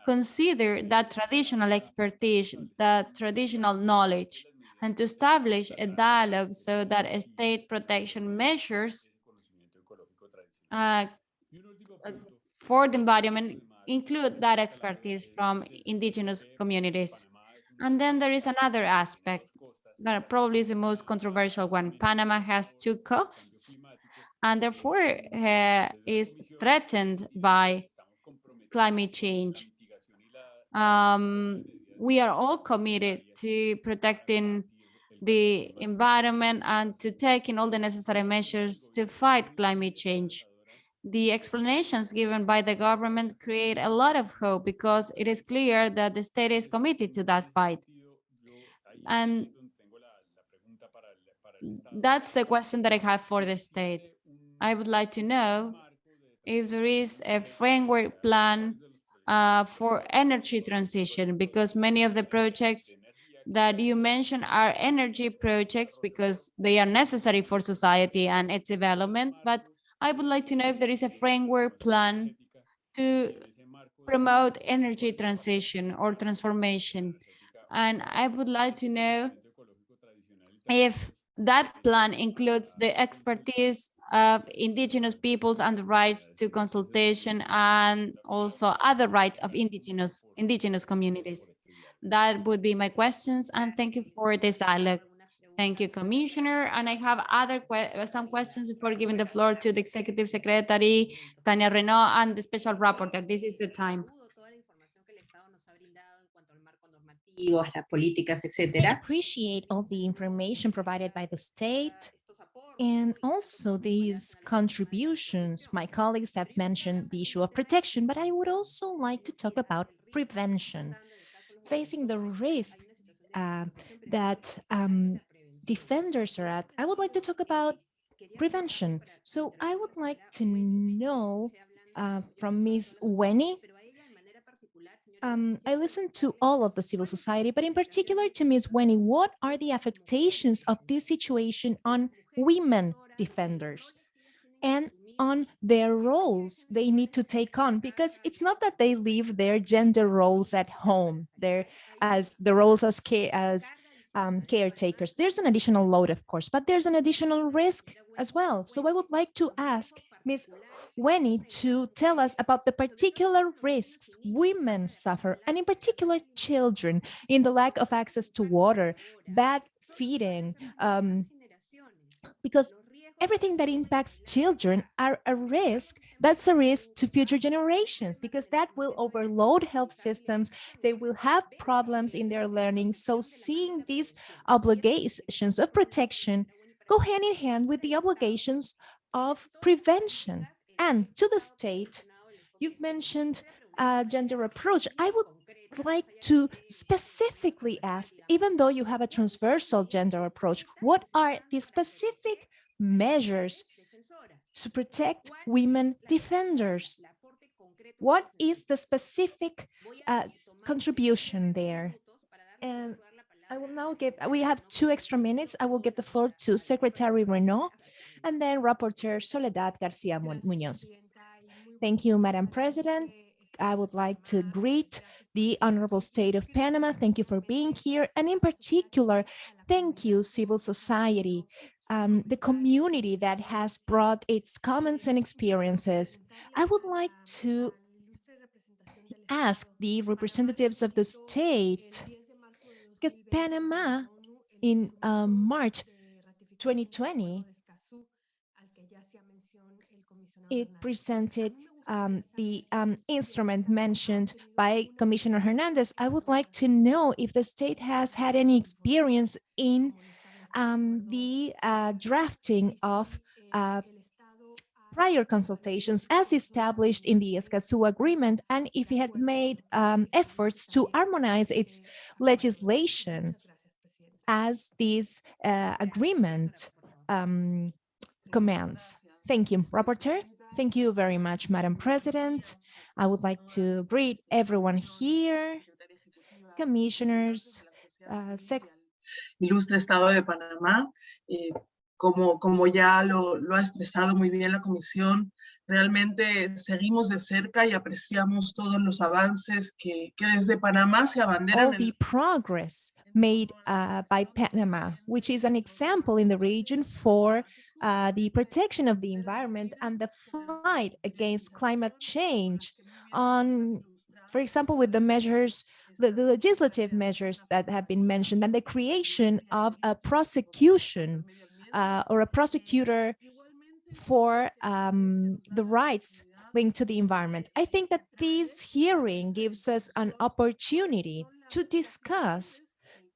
consider that traditional expertise, that traditional knowledge, and to establish a dialogue so that state protection measures uh, for the environment include that expertise from indigenous communities. And then there is another aspect that probably is the most controversial one. Panama has two coasts and therefore uh, is threatened by climate change. Um, we are all committed to protecting the environment and to taking all the necessary measures to fight climate change. The explanations given by the government create a lot of hope because it is clear that the state is committed to that fight. And that's the question that I have for the state. I would like to know if there is a framework plan uh, for energy transition, because many of the projects that you mentioned are energy projects because they are necessary for society and its development. But I would like to know if there is a framework plan to promote energy transition or transformation. And I would like to know if that plan includes the expertise of indigenous peoples and the rights to consultation and also other rights of indigenous indigenous communities. That would be my questions and thank you for this dialogue. Thank you, Commissioner. And I have other que some questions before giving the floor to the Executive Secretary, Tania Reneaum, and the Special Rapporteur. This is the time. I appreciate all the information provided by the state and also these contributions. My colleagues have mentioned the issue of protection, but I would also like to talk about prevention. Facing the risk uh, that um, defenders are at, I would like to talk about prevention. So I would like to know uh, from Ms. Weni um, I listened to all of the civil society, but in particular to Ms. Weni, what are the affectations of this situation on women defenders and on their roles they need to take on? Because it's not that they leave their gender roles at home, they're as the roles as, as um, caretakers. There's an additional load, of course, but there's an additional risk as well. So I would like to ask Ms. Weni to tell us about the particular risks women suffer, and in particular children, in the lack of access to water, bad feeding, um, because everything that impacts children are a risk. That's a risk to future generations because that will overload health systems. They will have problems in their learning. So seeing these obligations of protection go hand in hand with the obligations of prevention and to the state. You've mentioned a gender approach. I would like to specifically ask, even though you have a transversal gender approach, what are the specific measures to protect women defenders? What is the specific uh, contribution there? And I will now give, we have two extra minutes. I will give the floor to Secretary Reneaum and then Rapporteur Soledad Garcia Munoz. Thank you, Madam President. I would like to greet the Honorable State of Panama. Thank you for being here. And in particular, thank you, civil society, um, the community that has brought its comments and experiences. I would like to ask the representatives of the state, because Panama in um, March 2020, it presented um, the um, instrument mentioned by Commissioner Hernandez. I would like to know if the state has had any experience in the uh, drafting of uh, prior consultations as established in the Escazú agreement and if it had made um, efforts to harmonize its legislation as this uh, agreement um, commands. Thank you, Rapporteur. Thank you very much, Madam President. I would like to greet everyone here, commissioners, uh, Ilustre Estado de Panamá, eh, como, como ya lo, lo, ha expresado muy bien la Comisión, realmente seguimos de cerca y apreciamos todos los avances que, que desde Panamá se abanderan. All the progress made uh, by Panama, which is an example in the region for uh, the protection of the environment and the fight against climate change on, for example, with the measures, the, the legislative measures that have been mentioned and the creation of a prosecution uh, or a prosecutor for um, the rights linked to the environment. I think that this hearing gives us an opportunity to discuss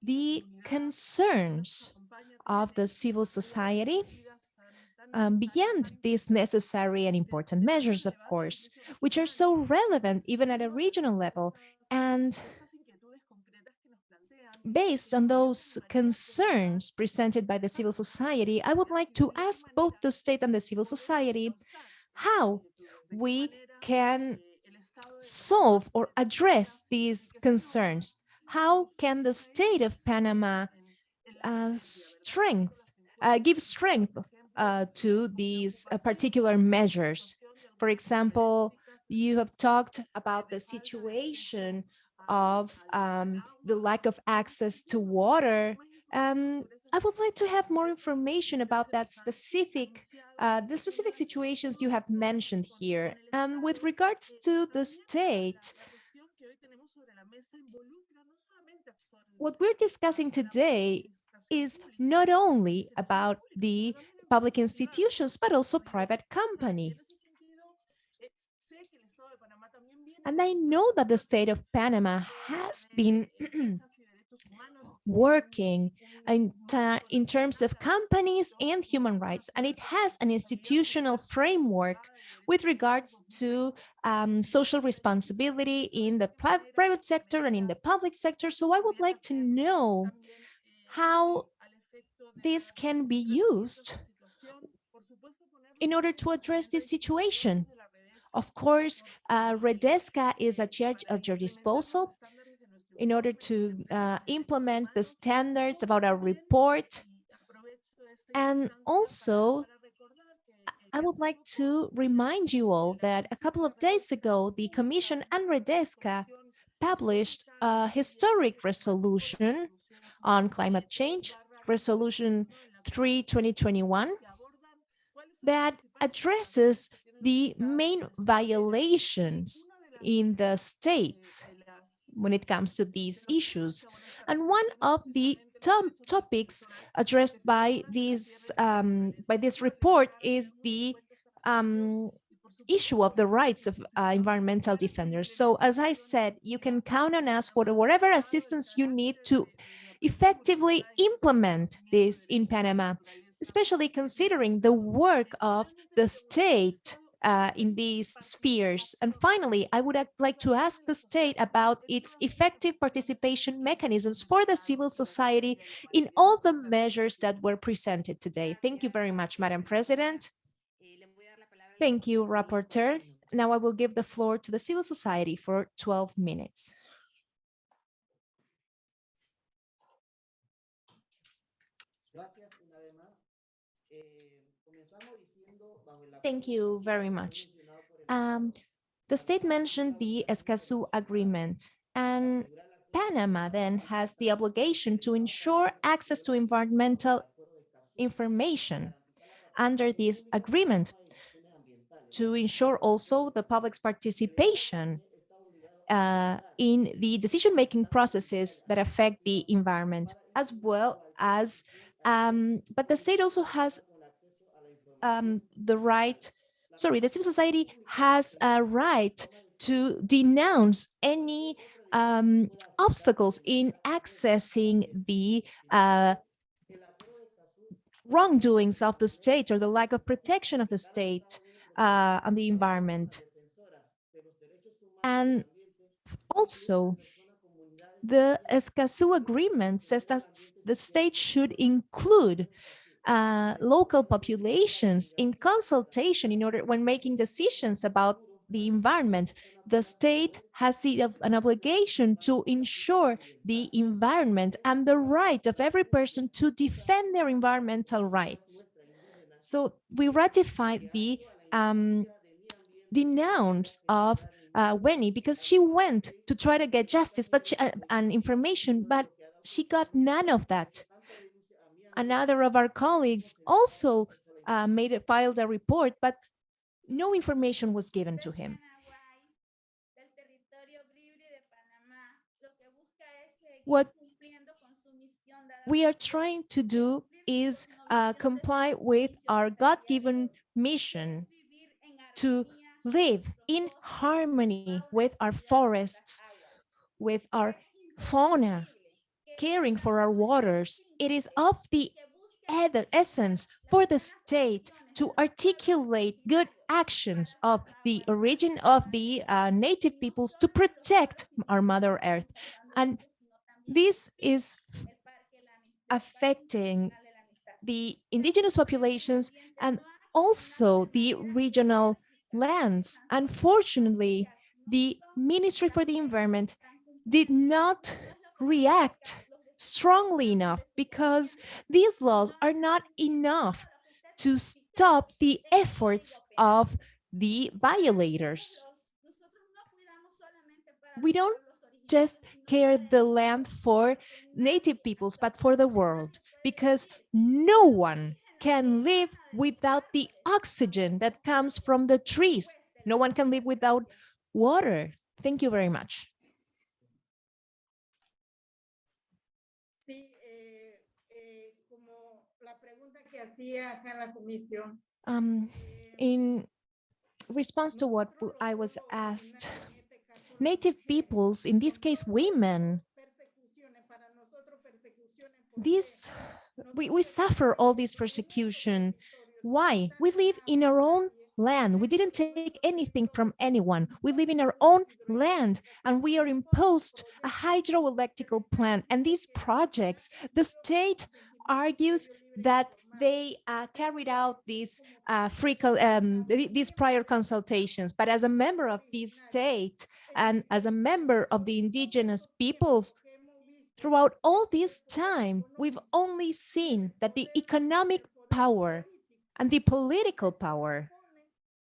the concerns of the civil society um, beyond these necessary and important measures, of course, which are so relevant even at a regional level. And based on those concerns presented by the civil society, I would like to ask both the state and the civil society how we can solve or address these concerns. How can the state of Panama uh, strength, uh, give strength uh, to these uh, particular measures? For example, you have talked about the situation of um, the lack of access to water. And I would like to have more information about that specific, uh, the specific situations you have mentioned here. And with regards to the state, what we're discussing today is not only about the public institutions, but also private companies. And I know that the state of Panama has been working in, in terms of companies and human rights, and it has an institutional framework with regards to um, social responsibility in the private sector and in the public sector. So I would like to know how this can be used in order to address this situation. Of course, uh, Redesca is at your, at your disposal in order to uh, implement the standards about our report. And also, I would like to remind you all that a couple of days ago, the Commission and Redesca published a historic resolution on climate change, Resolution 3 2021, that addresses the main violations in the states when it comes to these issues. And one of the top topics addressed by this um, by this report is the um, issue of the rights of uh, environmental defenders. So as I said, you can count on us for whatever assistance you need to effectively implement this in Panama, especially considering the work of the state uh, in these spheres. And finally, I would like to ask the state about its effective participation mechanisms for the civil society in all the measures that were presented today. Thank you very much, Madam President. Thank you, Rapporteur. Now I will give the floor to the civil society for 12 minutes. Thank you very much. Um, the state mentioned the Escazú Agreement, and Panama then has the obligation to ensure access to environmental information under this agreement to ensure also the public's participation uh, in the decision-making processes that affect the environment, as well as, um, but the state also has um, the right, sorry, the civil society has a right to denounce any um, obstacles in accessing the uh, wrongdoings of the state or the lack of protection of the state uh, on the environment. And also, the Escazú agreement says that the state should include uh, local populations in consultation in order when making decisions about the environment. The state has the, an obligation to ensure the environment and the right of every person to defend their environmental rights. So we ratified the um, denounce of uh, Winnie because she went to try to get justice but she, uh, and information, but she got none of that another of our colleagues also uh, made it, filed a report, but no information was given to him. What we are trying to do is uh, comply with our God-given mission to live in harmony with our forests, with our fauna, caring for our waters. It is of the essence for the state to articulate good actions of the origin of the uh, native peoples to protect our Mother Earth. And this is affecting the indigenous populations and also the regional lands. Unfortunately, the Ministry for the Environment did not react strongly enough because these laws are not enough to stop the efforts of the violators. We don't just care the land for native peoples, but for the world, because no one can live without the oxygen that comes from the trees. No one can live without water. Thank you very much. Sí, eh, eh, como la pregunta que hacía acá en la comisión. Um, in response to what I was asked, native peoples, in this case women, Persecuciones, para nosotros persecuciones. this we, we suffer all this persecution. Why? We live in our own land. We didn't take anything from anyone. We live in our own land and we are imposed a hydroelectrical plant. And these projects, the state argues that they uh, carried out these uh, free um, th- these prior consultations. But as a member of this state and as a member of the indigenous peoples, throughout all this time, we've only seen that the economic power and the political power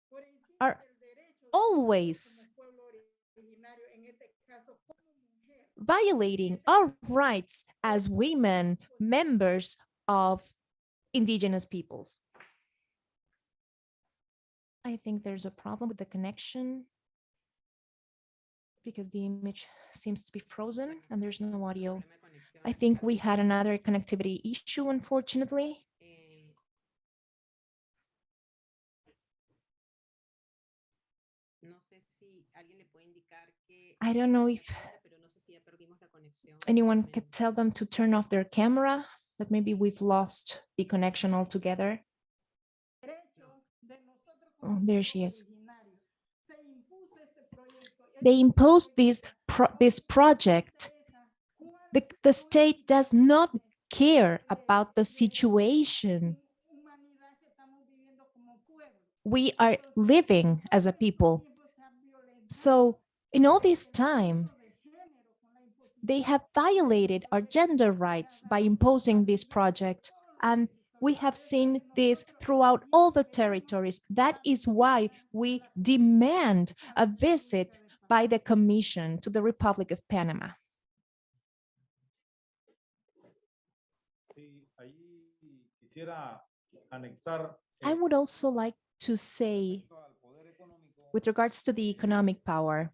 por encima are del derecho always del pueblo originario, en este caso como mujer. violating our rights as women, members of indigenous peoples. I think there's a problem with the connection because the image seems to be frozen and there's no audio. I think we had another connectivity issue, unfortunately. I don't know if pero no sé si ya perdimos la conexión. anyone could tell them to turn off their camera, but maybe we've lost the connection altogether. Derecho de nosotros Oh, there she is. originario. Se impuso este proyecto. y hay They imposed this pro- this project. The, the state does not care about the situation humanidad que estamos viviendo como pueblo. we are living as a people. Tiempos se ha violentado So in all this time, de género con la imposición they have violated our gender rights by imposing this project. And we have seen this throughout all the territories. That is why we demand a visit by the Commission to the Republic of Panama. Sí, ahí quisiera anexar I would also like to say, respecto al poder económico, with regards to the economic power,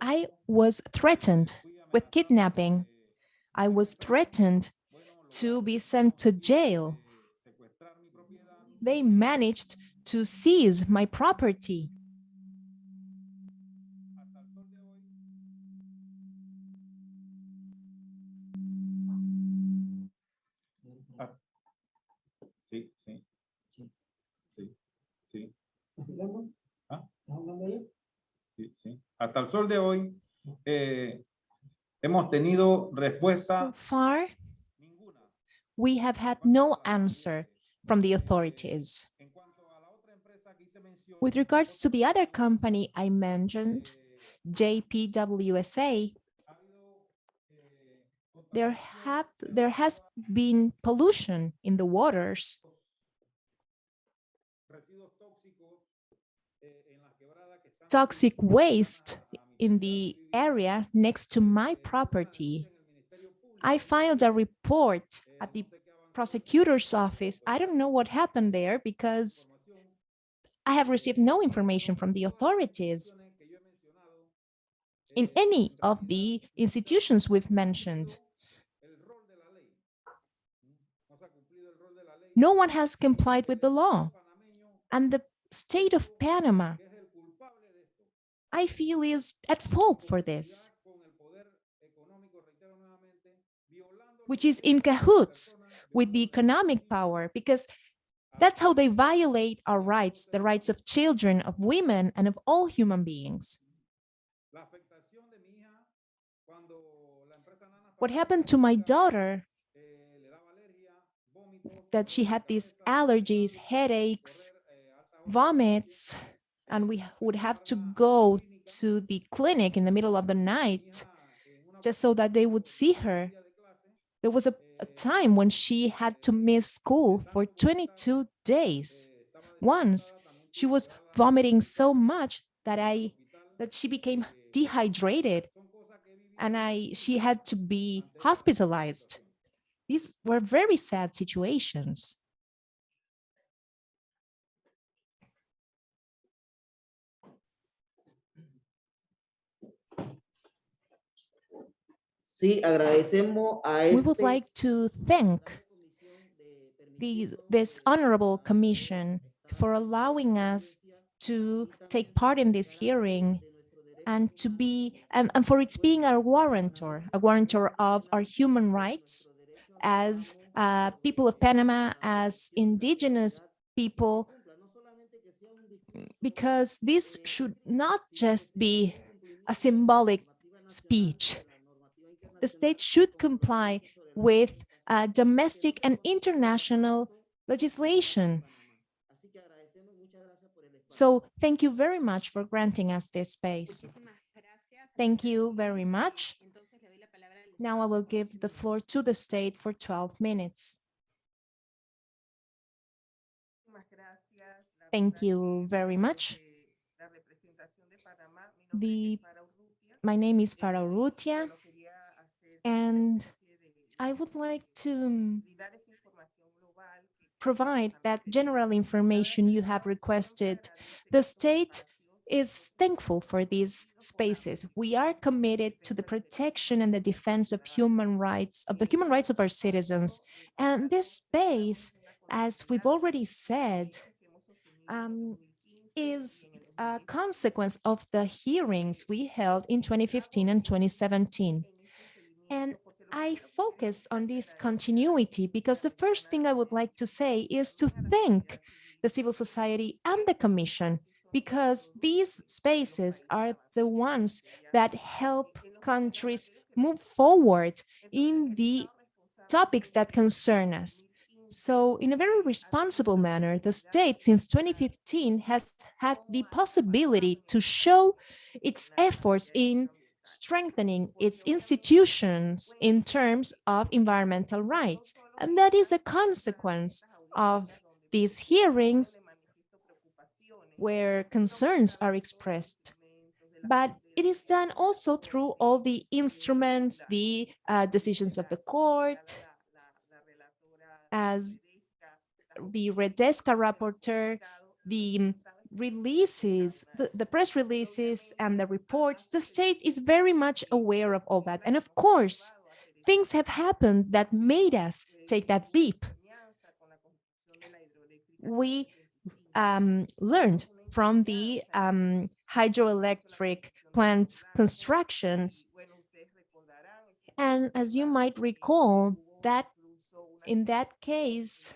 I was threatened with kidnapping. I was threatened to be sent to jail. de secuestrar mi propiedad, They managed to seize my property. hasta el sol de hoy Sí, sí. Sí, sí. Hasta el sol de hoy eh, hemos tenido So far, ninguna. we have had no answer from the authorities. En cuanto a la otra empresa que hice mención, With regards to the other company I mentioned, JPWSA, ha habido eh, there have there has been pollution in the waters. Toxic waste in the area next to my property. I filed a report at the prosecutor's office. I don't know what happened there because. I have received no information from the authorities in any of the institutions we've mentioned. No one has complied with the law. And the state of Panama, I feel is at fault for this, which is in cahoots with the economic power, because that's how they violate our rights, the rights of children, of women, and of all human beings. What happened to my daughter, that she had these allergies, headaches, vomits, and we would have to go to the clinic in the middle of the night just so that they would see her. There was a, a time when she had to miss school for 22 days. Once she was vomiting so much that I that she became dehydrated and I she had to be hospitalized. These were very sad situations. Sí, agradecemos a We would like to thank these, this honorable commission for allowing us to take part in this hearing and to be and, and for its being a warrantor, a warrantor of our human rights as uh, people of Panama, as indigenous people, because this should not just be a symbolic speech. The state should comply with uh, domestic and international legislation. So thank you very much for granting us this space. Thank you very much. Now I will give the floor to the state for 12 minutes. Thank you very much. The, my name is Farah Urrutia, and I would like to um, provide that general information you have requested. The state is thankful for these spaces. We are committed to the protection and the defense of human rights, of the human rights of our citizens. And this space, as we've already said, um, is a consequence of the hearings we held in 2015 and 2017. And I focus on this continuity because the first thing I would like to say is to thank the civil society and the commission because these spaces are the ones that help countries move forward in the topics that concern us. So in a very responsible manner, the state since 2015 has had the possibility to show its efforts in strengthening its institutions in terms of environmental rights. And that is a consequence of these hearings where concerns are expressed. But it is done also through all the instruments, the uh, decisions of the court, as the Redesca rapporteur, the releases, the, the press releases and the reports, the state is very much aware of all that. And of course, things have happened that made us take that leap. We um, learned from the um, hydroelectric plants constructions. And as you might recall, that in that case,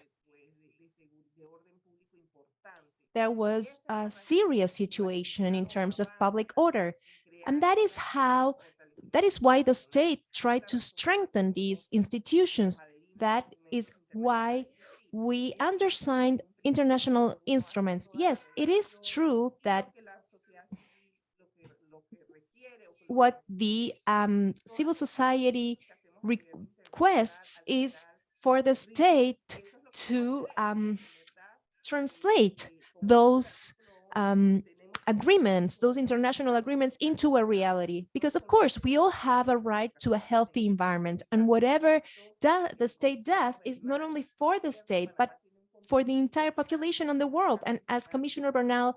there was a serious situation in terms of public order. And that is how, that is why the state tried to strengthen these institutions. That is why we undersigned international instruments. Yes, it is true that what the um, civil society requests is for the state to um, translate those um, agreements, those international agreements into a reality. Because of course, we all have a right to a healthy environment and whatever the state does is not only for the state, but for the entire population in the world. And as Commissioner Bernal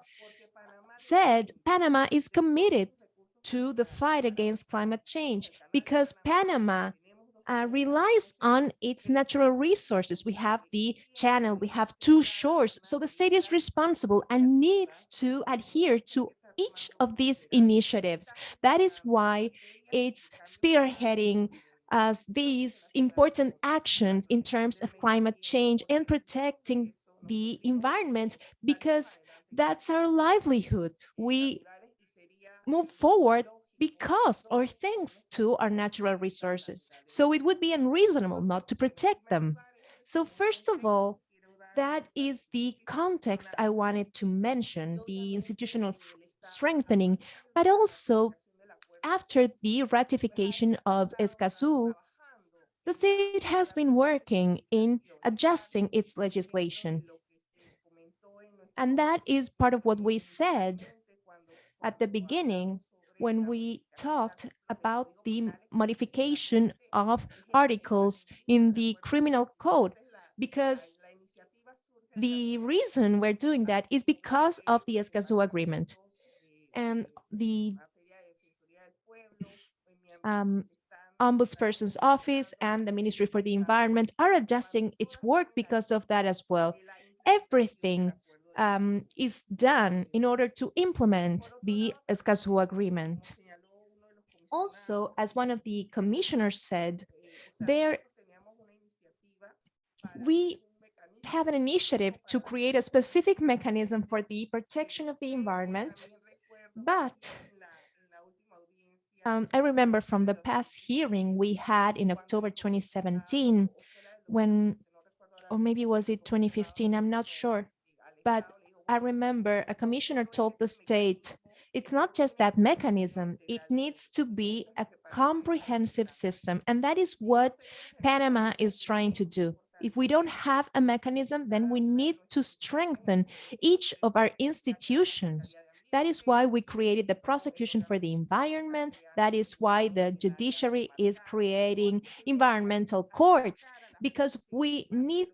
said, Panama is committed to the fight against climate change because Panama uh, relies on its natural resources. We have the channel, we have two shores. So the state is responsible and needs to adhere to each of these initiatives. That is why it's spearheading as these important actions in terms of climate change and protecting the environment because that's our livelihood. We move forward because or thanks to our natural resources. So it would be unreasonable not to protect them. So first of all, that is the context I wanted to mention, the institutional strengthening, but also after the ratification of Escazú, the state has been working in adjusting its legislation. And that is part of what we said at the beginning when we talked about the modification of articles in the criminal code, because the reason we're doing that is because of the Escazú agreement and the um, ombudsperson's office and the Ministry for the Environment are adjusting its work because of that as well. Everything um, is done in order to implement the Escazú agreement. Also, as one of the commissioners said, there we have an initiative to create a specific mechanism for the protection of the environment, but um, I remember from the past hearing we had in October 2017, when, or maybe was it 2015, I'm not sure, but I remember a commissioner told the state, it's not just that mechanism, it needs to be a comprehensive system. And that is what Panama is trying to do. If we don't have a mechanism, then we need to strengthen each of our institutions that is why we created the prosecution for the environment. That is why the judiciary is creating environmental courts, because we need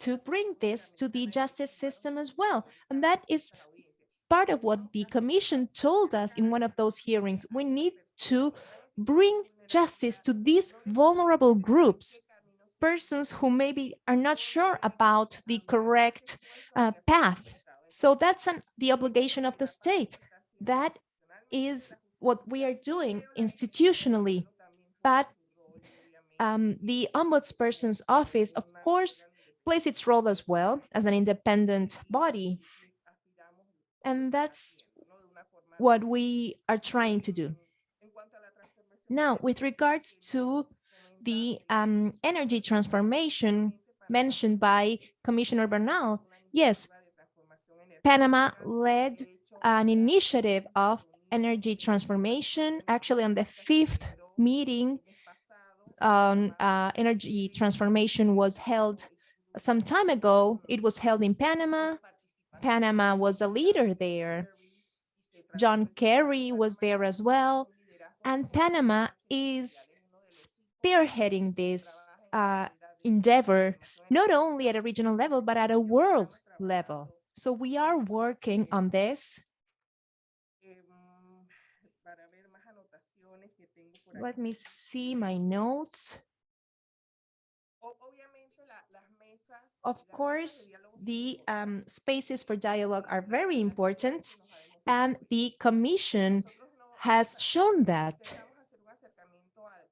to bring this to the justice system as well. And that is part of what the commission told us in one of those hearings. We need to bring justice to these vulnerable groups, persons who maybe are not sure about the correct uh, path so that's an, the obligation of the state. That is what we are doing institutionally. But um, the ombudsperson's office, of course, plays its role as well as an independent body. And that's what we are trying to do. Now, with regards to the um, energy transformation mentioned by Commissioner Bernal, yes, Panama led an initiative of energy transformation. Actually, on the fifth meeting on uh, energy transformation was held some time ago. It was held in Panama. Panama was a leader there. John Kerry was there as well. And Panama is spearheading this uh, endeavor, not only at a regional level, but at a world level. So we are working on this. Let me see my notes. Of course, the um, spaces for dialogue are very important, and the Commission has shown that.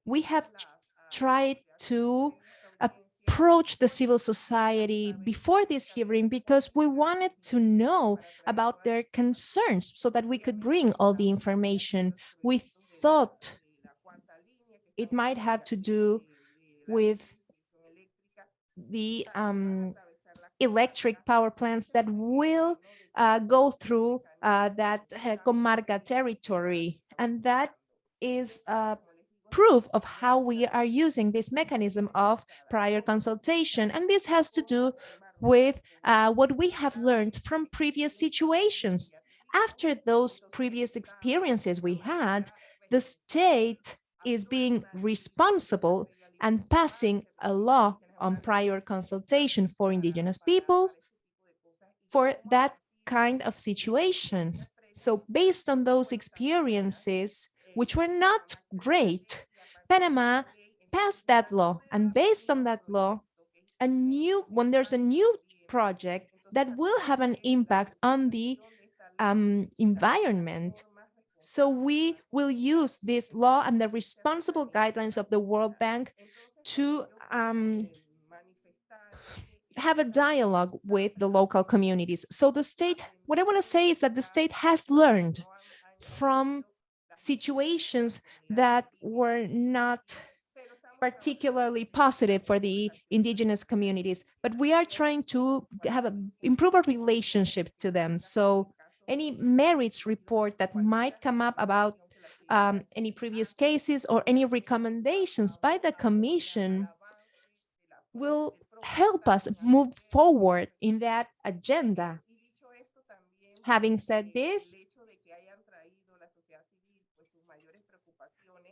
We have tried to approach the civil society before this hearing because we wanted to know about their concerns so that we could bring all the information. We thought it might have to do with the um, electric power plants that will uh, go through uh, that uh, comarca territory. And that is uh, proof of how we are using this mechanism of prior consultation. And this has to do with uh, what we have learned from previous situations. After those previous experiences we had, the state is being responsible and passing a law on prior consultation for indigenous people for that kind of situations. So based on those experiences, which were not great, Panama passed that law and based on that law, a new, when there's a new project that will have an impact on the um, environment, so we will use this law and the responsible guidelines of the World Bank to um, have a dialogue with the local communities. So the state, what I want to say is that the state has learned from situations that were not particularly positive for the indigenous communities, but we are trying to have a improve our relationship to them. So any merits report that might come up about um, any previous cases or any recommendations by the commission will help us move forward in that agenda. Having said this,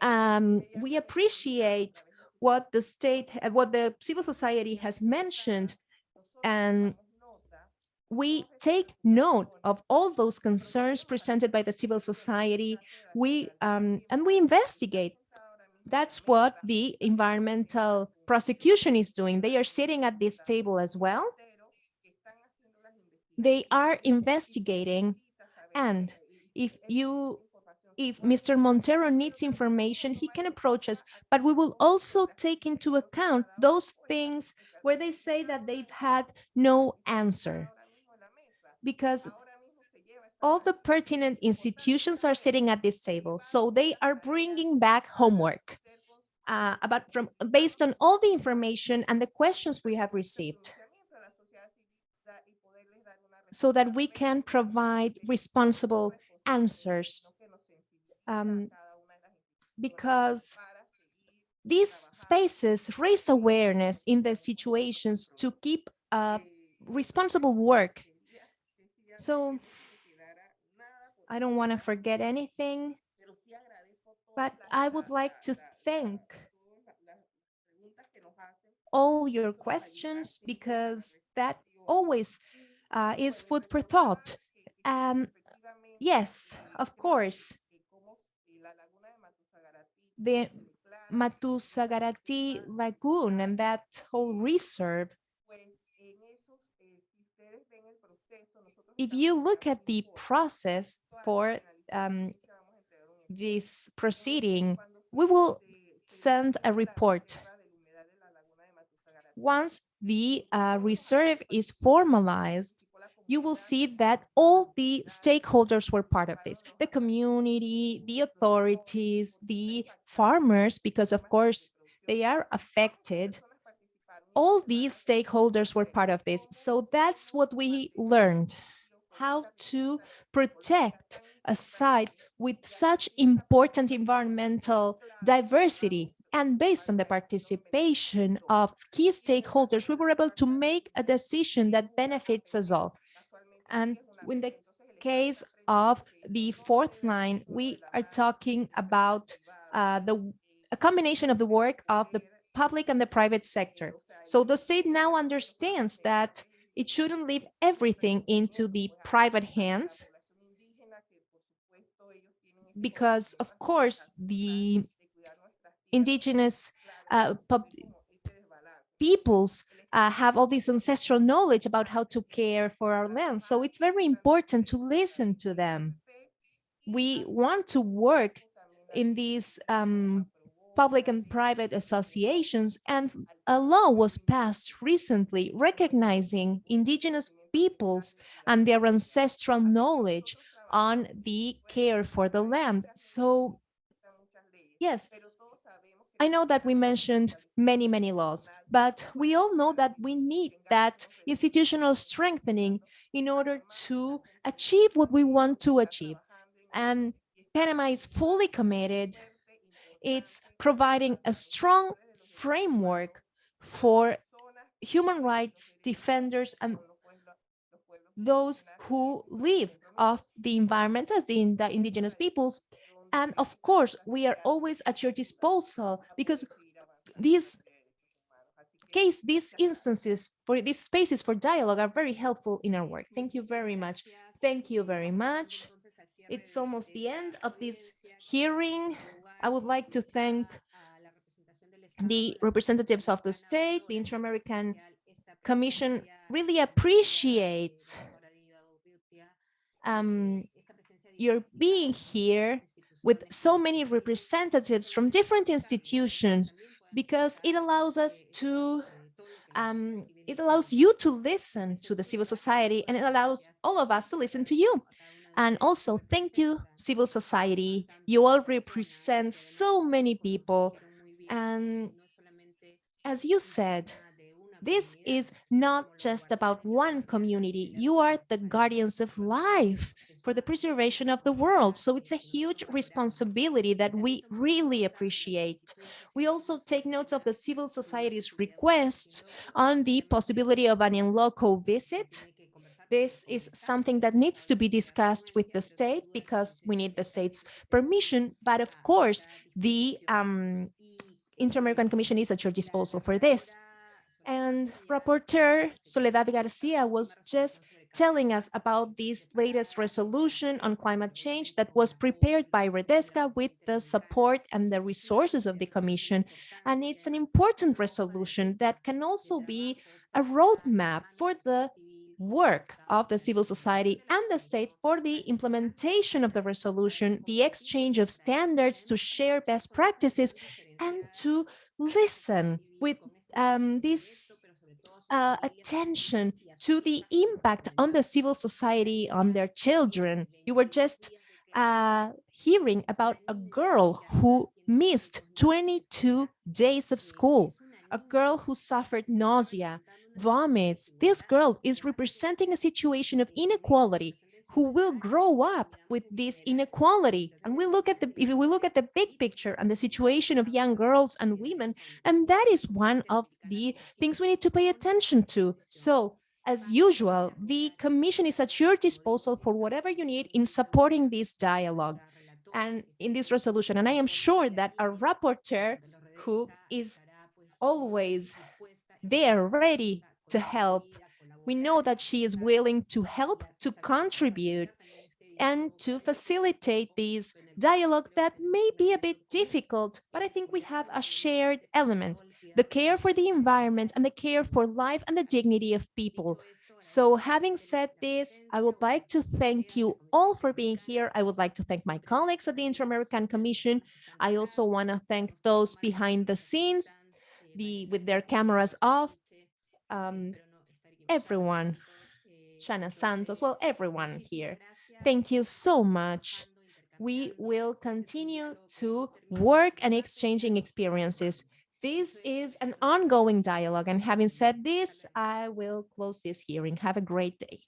um, we appreciate what the state, what the civil society has mentioned, and we take note of all those concerns presented by the civil society. We um, and we investigate. That's what the environmental prosecution is doing. They are sitting at this table as well. They are investigating, and if you if Mr. Montero needs information, he can approach us, but we will also take into account those things where they say that they've had no answer. Because all the pertinent institutions are sitting at this table, so they are bringing back homework uh, about from based on all the information and the questions we have received so that we can provide responsible answers um, because these spaces raise awareness in the situations to keep uh, responsible work. So I don't want to forget anything, but I would like to thank all your questions because that always uh, is food for thought. Um, yes, of course, the Matusagarati Lagoon and that whole reserve. If you look at the process for um, this proceeding, we will send a report. Once the uh, reserve is formalized, you will see that all the stakeholders were part of this, the community, the authorities, the farmers, because of course they are affected. All these stakeholders were part of this. So that's what we learned, how to protect a site with such important environmental diversity. And based on the participation of key stakeholders, we were able to make a decision that benefits us all. And in the case of the fourth line, we are talking about uh, the a combination of the work of the public and the private sector. So the state now understands that it shouldn't leave everything into the private hands because of course the indigenous uh, peoples uh, have all this ancestral knowledge about how to care for our land. So it's very important to listen to them. We want to work in these um, public and private associations and a law was passed recently recognizing indigenous peoples and their ancestral knowledge on the care for the land. So yes, I know that we mentioned many, many laws, but we all know that we need that institutional strengthening in order to achieve what we want to achieve. And Panama is fully committed. It's providing a strong framework for human rights defenders and those who live off the environment as in the indigenous peoples and of course, we are always at your disposal because these case, these instances for these spaces for dialogue are very helpful in our work. Thank you very much. Thank you very much. It's almost the end of this hearing. I would like to thank the representatives of the state, the Inter-American Commission really appreciates um, your being here with so many representatives from different institutions because it allows us to um, it allows you to listen to the civil society and it allows all of us to listen to you. And also, thank you, civil society. You all represent so many people. And as you said, this is not just about one community. You are the guardians of life for the preservation of the world. So it's a huge responsibility that we really appreciate. We also take notes of the civil society's requests on the possibility of an in loco visit. This is something that needs to be discussed with the state because we need the state's permission. But of course, the um, Inter-American Commission is at your disposal for this. And Rapporteur Soledad Garcia was just telling us about this latest resolution on climate change that was prepared by Redesca with the support and the resources of the Commission. And it's an important resolution that can also be a roadmap for the work of the civil society and the state for the implementation of the resolution, the exchange of standards to share best practices and to listen with um, this uh, attention to the impact on the civil society on their children. You were just uh, hearing about a girl who missed 22 days of school, a girl who suffered nausea, vomits. This girl is representing a situation of inequality who will grow up with this inequality. And we look at the, if we look at the big picture and the situation of young girls and women, and that is one of the things we need to pay attention to. So as usual, the Commission is at your disposal for whatever you need in supporting this dialogue and in this resolution. And I am sure that our rapporteur, who is always there ready to help, we know that she is willing to help, to contribute, and to facilitate this dialogue that may be a bit difficult, but I think we have a shared element, the care for the environment and the care for life and the dignity of people. So having said this, I would like to thank you all for being here. I would like to thank my colleagues at the Inter-American Commission. I also want to thank those behind the scenes, the, with their cameras off, um, everyone, Shana Santos, well, everyone here. Thank you so much. We will continue to work and exchanging experiences. This is an ongoing dialogue. And having said this, I will close this hearing. Have a great day.